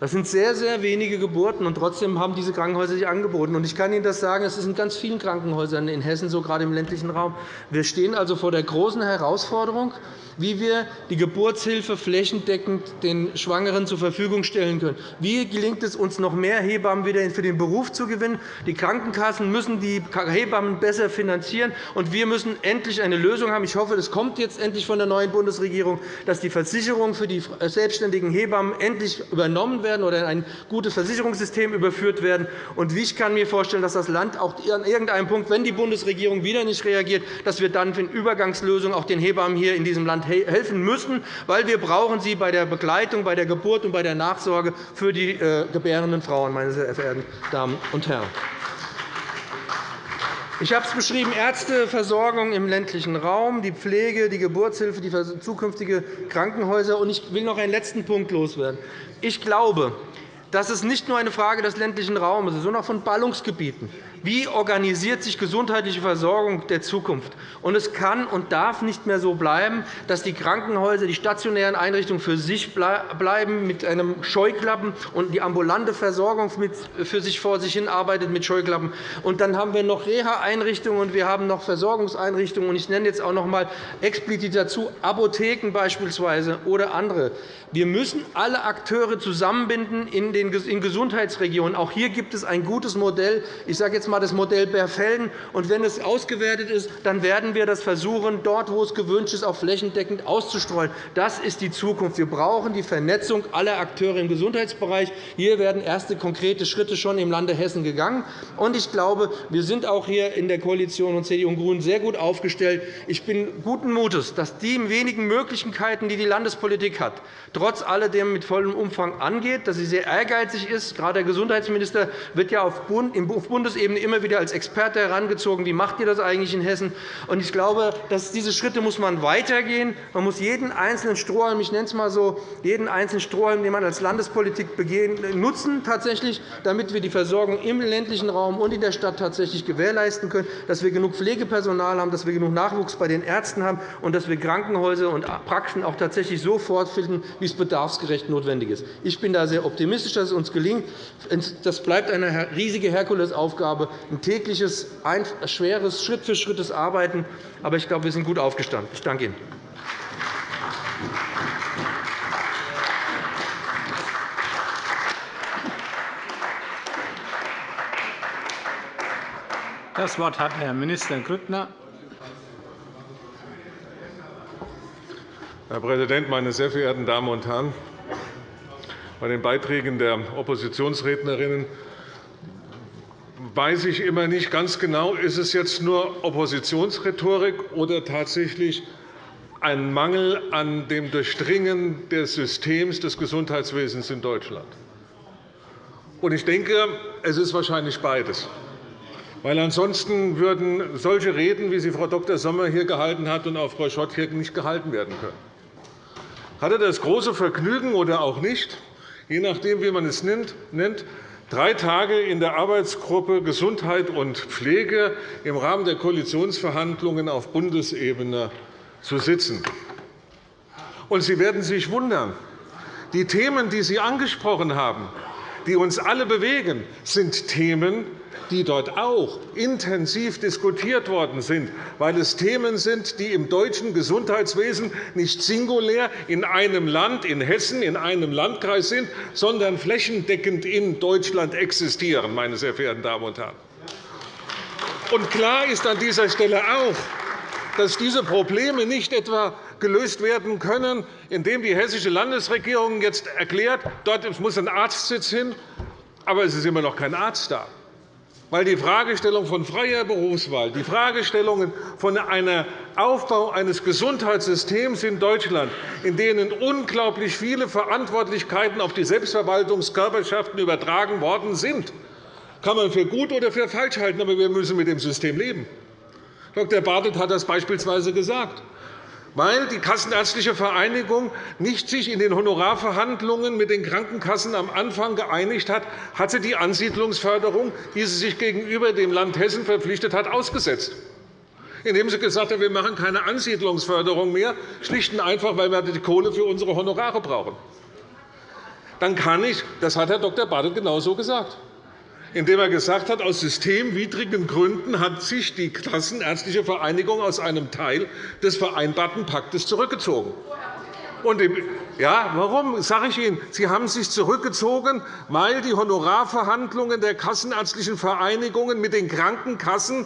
Das sind sehr, sehr wenige Geburten, und trotzdem haben diese Krankenhäuser sich angeboten. Ich kann Ihnen das sagen, es ist in ganz vielen Krankenhäusern in Hessen, so gerade im ländlichen Raum. Wir stehen also vor der großen Herausforderung, wie wir die Geburtshilfe flächendeckend den Schwangeren zur Verfügung stellen können. Wie gelingt es uns, noch mehr Hebammen wieder für den Beruf zu gewinnen? Die Krankenkassen müssen die Hebammen besser finanzieren, und wir müssen endlich eine Lösung haben. Ich hoffe, es kommt jetzt endlich von der neuen Bundesregierung, dass die Versicherungen für die selbstständigen Hebammen endlich übernommen werden oder in ein gutes Versicherungssystem überführt werden. Und ich kann mir vorstellen, dass das Land auch an irgendeinem Punkt, wenn die Bundesregierung wieder nicht reagiert, dass wir dann für eine Übergangslösung auch den Hebammen hier in diesem Land helfen müssen, weil wir brauchen sie bei der Begleitung, bei der Geburt und bei der Nachsorge für die äh, gebärenden Frauen, meine sehr verehrten Damen und Herren. Ich habe es beschrieben, Ärzteversorgung im ländlichen Raum, die Pflege, die Geburtshilfe, die zukünftige Krankenhäuser. Ich will noch einen letzten Punkt loswerden. Ich glaube, dass es nicht nur eine Frage des ländlichen Raums ist, sondern auch von Ballungsgebieten. Wie organisiert sich gesundheitliche Versorgung der Zukunft? Und es kann und darf nicht mehr so bleiben, dass die Krankenhäuser, die stationären Einrichtungen für sich bleiben mit einem Scheuklappen und die ambulante Versorgung für sich vor sich hin arbeitet mit Scheuklappen. Und dann haben wir noch Reha-Einrichtungen und wir haben noch Versorgungseinrichtungen. Ich nenne jetzt auch noch einmal explizit dazu Apotheken beispielsweise oder andere. Wir müssen alle Akteure zusammenbinden in Gesundheitsregionen. Auch hier gibt es ein gutes Modell. Ich sage jetzt einmal das Modell Berfelden. Und wenn es ausgewertet ist, dann werden wir das versuchen, dort, wo es gewünscht ist, auch flächendeckend auszustreuen. Das ist die Zukunft. Wir brauchen die Vernetzung aller Akteure im Gesundheitsbereich. Hier werden erste konkrete Schritte schon im Lande Hessen gegangen. Und ich glaube, wir sind auch hier in der Koalition und CDU und GRÜNEN sehr gut aufgestellt. Ich bin guten Mutes, dass die wenigen Möglichkeiten, die die Landespolitik hat, trotz alledem mit vollem Umfang angeht, dass sie sehr ehrgeizig ist. Gerade der Gesundheitsminister wird ja auf Bundesebene immer wieder als Experte herangezogen. Wie macht ihr das eigentlich in Hessen? Ich glaube, dass diese Schritte muss man weitergehen. Man muss jeden einzelnen Strohhalm, ich nenne es mal so, jeden einzelnen Strohhalm, den man als Landespolitik begehen, nutzen, tatsächlich, damit wir die Versorgung im ländlichen Raum und in der Stadt tatsächlich gewährleisten können, dass wir genug Pflegepersonal haben, dass wir genug Nachwuchs bei den Ärzten haben und dass wir Krankenhäuser und Praxen auch tatsächlich so fortfinden, wie es bedarfsgerecht notwendig ist. Ich bin da sehr optimistisch, dass es uns gelingt. Das bleibt eine riesige Herkulesaufgabe, ein tägliches, schweres, Schritt für Schritt Arbeiten. Aber ich glaube, wir sind gut aufgestanden. Ich danke Ihnen. Das Wort hat Herr Minister Grüttner. Herr Präsident, meine sehr verehrten Damen und Herren! Bei den Beiträgen der Oppositionsrednerinnen weiß ich immer nicht ganz genau, ist es jetzt nur Oppositionsrhetorik oder tatsächlich ein Mangel an dem Durchdringen des Systems des Gesundheitswesens in Deutschland. Ich denke, es ist wahrscheinlich beides. Weil ansonsten würden solche Reden, wie sie Frau Dr. Sommer hier gehalten hat und auch Frau Schott hier nicht gehalten werden können. Hatte das große Vergnügen oder auch nicht, je nachdem, wie man es nennt, drei Tage in der Arbeitsgruppe Gesundheit und Pflege im Rahmen der Koalitionsverhandlungen auf Bundesebene zu sitzen. Und Sie werden sich wundern, die Themen, die Sie angesprochen haben, die uns alle bewegen, sind Themen, die dort auch intensiv diskutiert worden sind, weil es Themen sind, die im deutschen Gesundheitswesen nicht singulär in einem Land, in Hessen, in einem Landkreis sind, sondern flächendeckend in Deutschland existieren. Meine sehr verehrten Damen und Herren. Und klar ist an dieser Stelle auch, dass diese Probleme nicht etwa gelöst werden können, indem die hessische Landesregierung jetzt erklärt, dort muss ein Arztsitz hin, aber es ist immer noch kein Arzt da weil die Fragestellung von freier Berufswahl, die Fragestellungen von einem Aufbau eines Gesundheitssystems in Deutschland, in denen unglaublich viele Verantwortlichkeiten auf die Selbstverwaltungskörperschaften übertragen worden sind, kann man für gut oder für falsch halten, aber wir müssen mit dem System leben. Dr. Bartelt hat das beispielsweise gesagt weil die Kassenärztliche Vereinigung nicht sich in den Honorarverhandlungen mit den Krankenkassen am Anfang geeinigt hat, hat sie die Ansiedlungsförderung, die sie sich gegenüber dem Land Hessen verpflichtet hat, ausgesetzt indem sie gesagt hat, wir machen keine Ansiedlungsförderung mehr, schlicht und einfach, weil wir die Kohle für unsere Honorare brauchen. Dann kann ich, das hat Herr Dr. Bartelt genauso gesagt, indem er gesagt hat, aus systemwidrigen Gründen hat sich die Kassenärztliche Vereinigung aus einem Teil des vereinbarten Paktes zurückgezogen. Und ja, warum sage ich Ihnen? Sie haben sich zurückgezogen, weil die Honorarverhandlungen der Kassenärztlichen Vereinigungen mit den Krankenkassen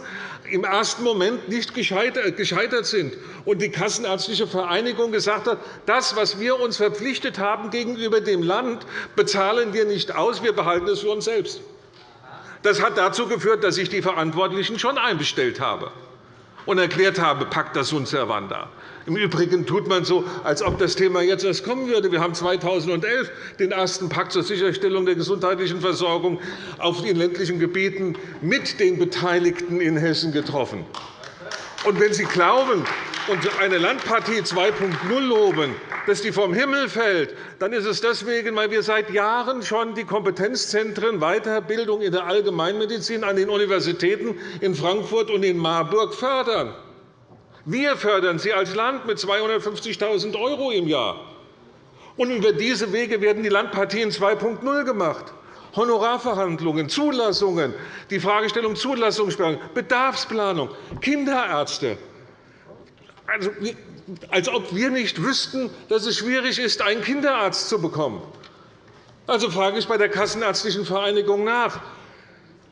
im ersten Moment nicht gescheitert sind und die Kassenärztliche Vereinigung gesagt hat, das, was wir uns verpflichtet haben gegenüber dem Land, bezahlen wir nicht aus, wir behalten es für uns selbst. Das hat dazu geführt, dass ich die Verantwortlichen schon einbestellt habe und erklärt habe, pacta sunt servanda. Im Übrigen tut man so, als ob das Thema jetzt erst kommen würde. Wir haben 2011 den ersten Pakt zur Sicherstellung der gesundheitlichen Versorgung auf den ländlichen Gebieten mit den Beteiligten in Hessen getroffen. Und wenn Sie glauben und eine Landpartie 2.0 loben, dass die vom Himmel fällt, dann ist es deswegen, weil wir seit Jahren schon die Kompetenzzentren Weiterbildung in der Allgemeinmedizin an den Universitäten in Frankfurt und in Marburg fördern. Wir fördern sie als Land mit 250.000 € im Jahr. Und über diese Wege werden die Landpartien 2.0 gemacht. Honorarverhandlungen, Zulassungen, die Fragestellung Zulassungsplanung, Bedarfsplanung, Kinderärzte. Also, als ob wir nicht wüssten, dass es schwierig ist, einen Kinderarzt zu bekommen. Also frage ich bei der Kassenärztlichen Vereinigung nach.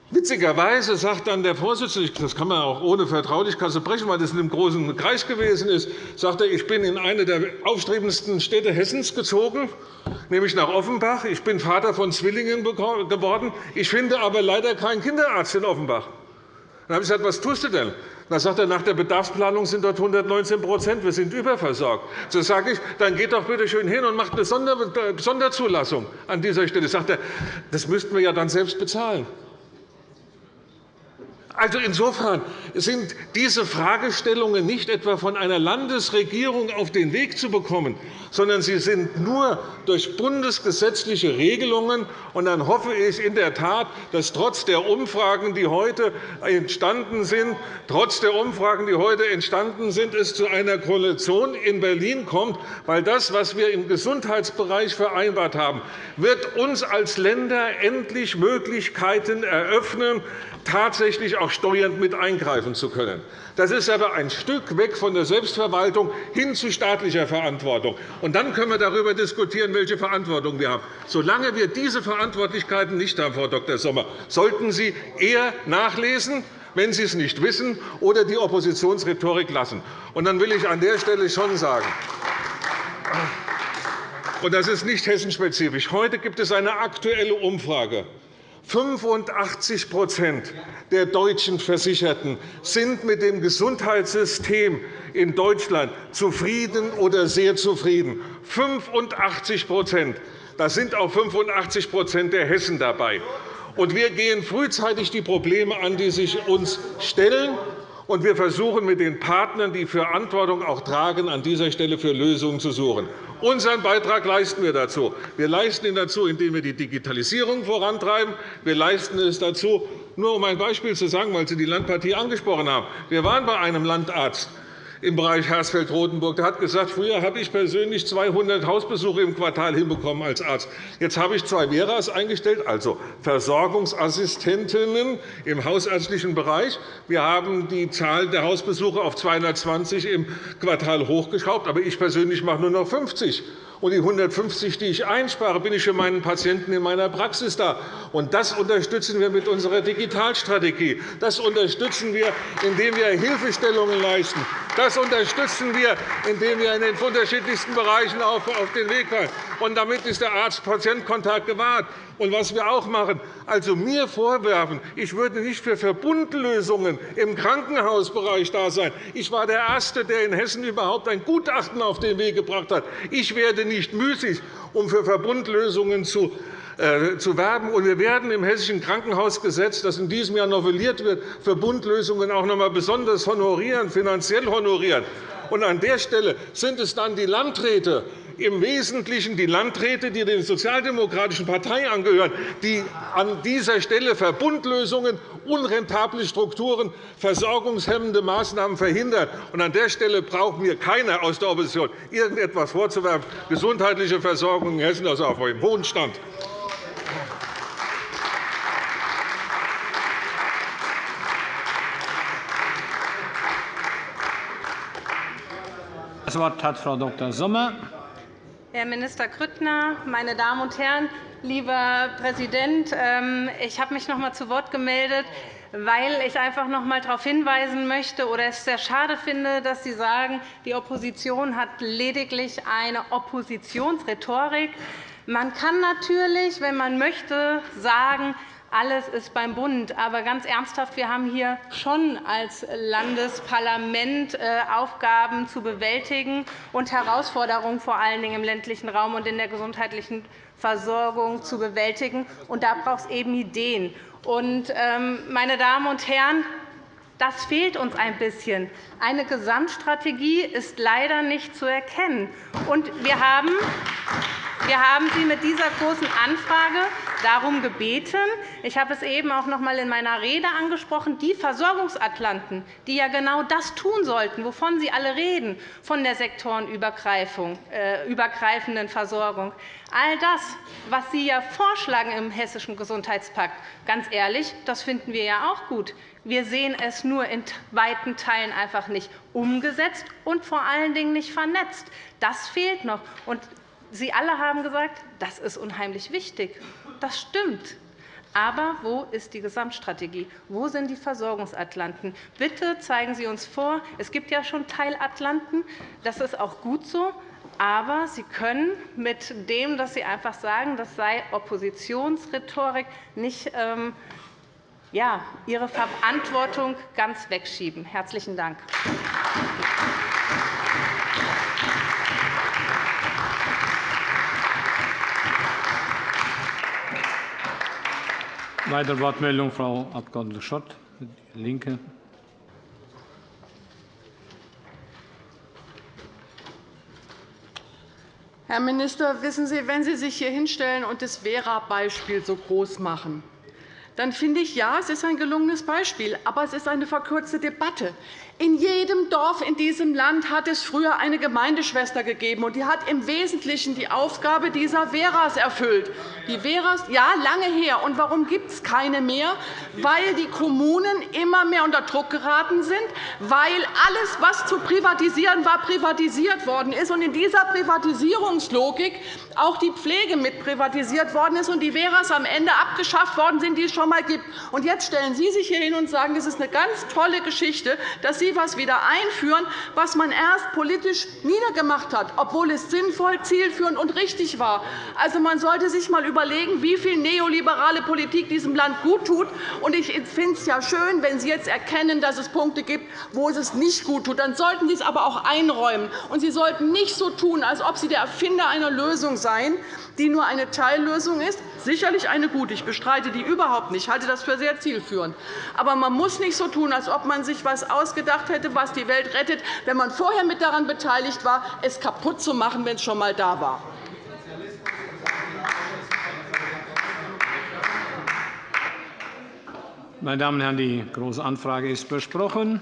Witzigerweise sagt dann der Vorsitzende, das kann man auch ohne Vertraulichkeit brechen, weil das in einem großen Kreis gewesen ist, sagt er, ich bin in eine der aufstrebendsten Städte Hessens gezogen, nämlich nach Offenbach. Ich bin Vater von Zwillingen geworden. Ich finde aber leider keinen Kinderarzt in Offenbach. Dann habe ich gesagt, was tust du denn? Dann sagt er, nach der Bedarfsplanung sind dort 119% Wir sind überversorgt. So sage ich, dann geht doch bitte schön hin und macht eine Sonderzulassung an dieser Stelle. Sagt er, das müssten wir ja dann selbst bezahlen. Also insofern sind diese Fragestellungen nicht etwa von einer Landesregierung auf den Weg zu bekommen, sondern sie sind nur durch bundesgesetzliche Regelungen. Und dann hoffe ich in der Tat, dass trotz der Umfragen, die heute entstanden sind, trotz der Umfragen, die heute entstanden sind, es zu einer Koalition in Berlin kommt, weil das, was wir im Gesundheitsbereich vereinbart haben, wird uns als Länder endlich Möglichkeiten eröffnen, tatsächlich auch steuernd mit eingreifen zu können. Das ist aber ein Stück weg von der Selbstverwaltung hin zu staatlicher Verantwortung. Und dann können wir darüber diskutieren, welche Verantwortung wir haben. Solange wir diese Verantwortlichkeiten nicht haben, Frau Dr. Sommer, sollten Sie eher nachlesen, wenn Sie es nicht wissen, oder die Oppositionsrhetorik lassen. Und dann will ich an der Stelle schon sagen, und das ist nicht hessenspezifisch. Heute gibt es eine aktuelle Umfrage 85% der deutschen Versicherten sind mit dem Gesundheitssystem in Deutschland zufrieden oder sehr zufrieden. 85 Da sind auch 85% der Hessen dabei. wir gehen frühzeitig die Probleme an, die sich uns stellen und wir versuchen mit den Partnern, die Verantwortung auch tragen, an dieser Stelle für Lösungen zu suchen. Unseren Beitrag leisten wir dazu. Wir leisten ihn dazu, indem wir die Digitalisierung vorantreiben. Wir leisten es dazu, nur um ein Beispiel zu sagen, weil Sie die Landpartie angesprochen haben. Wir waren bei einem Landarzt im Bereich Hersfeld-Rotenburg. Der hat gesagt, früher habe ich persönlich 200 Hausbesuche im Quartal hinbekommen als Arzt. Jetzt habe ich zwei Veras eingestellt, also Versorgungsassistentinnen im hausärztlichen Bereich. Wir haben die Zahl der Hausbesuche auf 220 im Quartal hochgeschraubt. Aber ich persönlich mache nur noch 50 und die 150, die ich einspare, bin ich für meinen Patienten in meiner Praxis da. Das unterstützen wir mit unserer Digitalstrategie. Das unterstützen wir, indem wir Hilfestellungen leisten. Das unterstützen wir, indem wir in den unterschiedlichsten Bereichen auf den Weg fallen. Damit ist der Arzt-Patient-Kontakt gewahrt. Und was wir auch machen, also mir vorwerfen, ich würde nicht für Verbundlösungen im Krankenhausbereich da sein. Ich war der Erste, der in Hessen überhaupt ein Gutachten auf den Weg gebracht hat. Ich werde nicht müßig, um für Verbundlösungen zu äh, zu werben. wir werden im Hessischen Krankenhausgesetz, das in diesem Jahr novelliert wird, Verbundlösungen auch noch einmal besonders honorieren, finanziell honorieren. an der Stelle sind es dann die Landräte, im Wesentlichen die Landräte, die der Sozialdemokratischen Partei angehören, die an dieser Stelle Verbundlösungen, unrentable Strukturen, versorgungshemmende Maßnahmen verhindern. an der Stelle braucht mir keiner aus der Opposition irgendetwas vorzuwerfen. Gesundheitliche Versorgung in Hessen ist auf einem hohen Stand. Das Wort hat Frau Dr. Sommer. Herr Minister Grüttner, meine Damen und Herren! Lieber Präsident, ähm, ich habe mich noch einmal zu Wort gemeldet, weil ich einfach noch einmal darauf hinweisen möchte oder es sehr schade finde, dass Sie sagen, die Opposition hat lediglich eine Oppositionsrhetorik. Man kann natürlich, wenn man möchte, sagen, alles ist beim Bund. Aber ganz ernsthaft, wir haben hier schon als Landesparlament äh, Aufgaben zu bewältigen und Herausforderungen vor allen Dingen im ländlichen Raum und in der gesundheitlichen Versorgung zu bewältigen. Und da braucht es eben Ideen. Und, ähm, meine Damen und Herren, das fehlt uns ein bisschen. Eine Gesamtstrategie ist leider nicht zu erkennen. Wir haben wir haben Sie mit dieser Großen Anfrage darum gebeten. Ich habe es eben auch noch einmal in meiner Rede angesprochen. Die Versorgungsatlanten, die ja genau das tun sollten, wovon Sie alle reden, von der sektorenübergreifenden äh, Versorgung, all das, was Sie ja vorschlagen im Hessischen Gesundheitspakt, ganz ehrlich, das finden wir ja auch gut. Wir sehen es nur in weiten Teilen einfach nicht umgesetzt und vor allen Dingen nicht vernetzt. Das fehlt noch. Sie alle haben gesagt, das ist unheimlich wichtig. Das stimmt. Aber wo ist die Gesamtstrategie? Wo sind die Versorgungsatlanten? Bitte zeigen Sie uns vor. Es gibt ja schon Teilatlanten. Das ist auch gut so. Aber Sie können mit dem, dass Sie einfach sagen, das sei Oppositionsrhetorik, nicht ähm, ja, Ihre Verantwortung ganz wegschieben. – Herzlichen Dank. Weitere Wortmeldung, Frau Abg. Schott, DIE LINKE. Herr Minister, wissen Sie, wenn Sie sich hier hinstellen und das Vera-Beispiel so groß machen, dann finde ich, ja, es ist ein gelungenes Beispiel, aber es ist eine verkürzte Debatte. In jedem Dorf in diesem Land hat es früher eine Gemeindeschwester gegeben, und die hat im Wesentlichen die Aufgabe dieser Veras erfüllt. Die Veras, ja, lange her. Und warum gibt es keine mehr? Weil die Kommunen immer mehr unter Druck geraten sind, weil alles, was zu privatisieren war, privatisiert worden ist, und in dieser Privatisierungslogik auch die Pflege mit privatisiert worden ist und die Veras am Ende abgeschafft worden sind, die es schon einmal gibt. Und jetzt stellen Sie sich hier hin und sagen, es ist eine ganz tolle Geschichte, dass Sie etwas wieder einführen, was man erst politisch niedergemacht hat, obwohl es sinnvoll, zielführend und richtig war. Also, man sollte sich einmal überlegen, wie viel neoliberale Politik diesem Land guttut. Ich finde es ja schön, wenn Sie jetzt erkennen, dass es Punkte gibt, wo es nicht gut tut. Dann sollten Sie es aber auch einräumen. Und Sie sollten nicht so tun, als ob Sie der Erfinder einer Lösung seien, die nur eine Teillösung ist. Sicherlich eine gute. Ich bestreite die überhaupt nicht. Ich halte das für sehr zielführend. Aber man muss nicht so tun, als ob man sich etwas ausgedacht hätte, was die Welt rettet, wenn man vorher mit daran beteiligt war, es kaputt zu machen, wenn es schon einmal da war. Meine Damen und Herren, die Große Anfrage ist besprochen.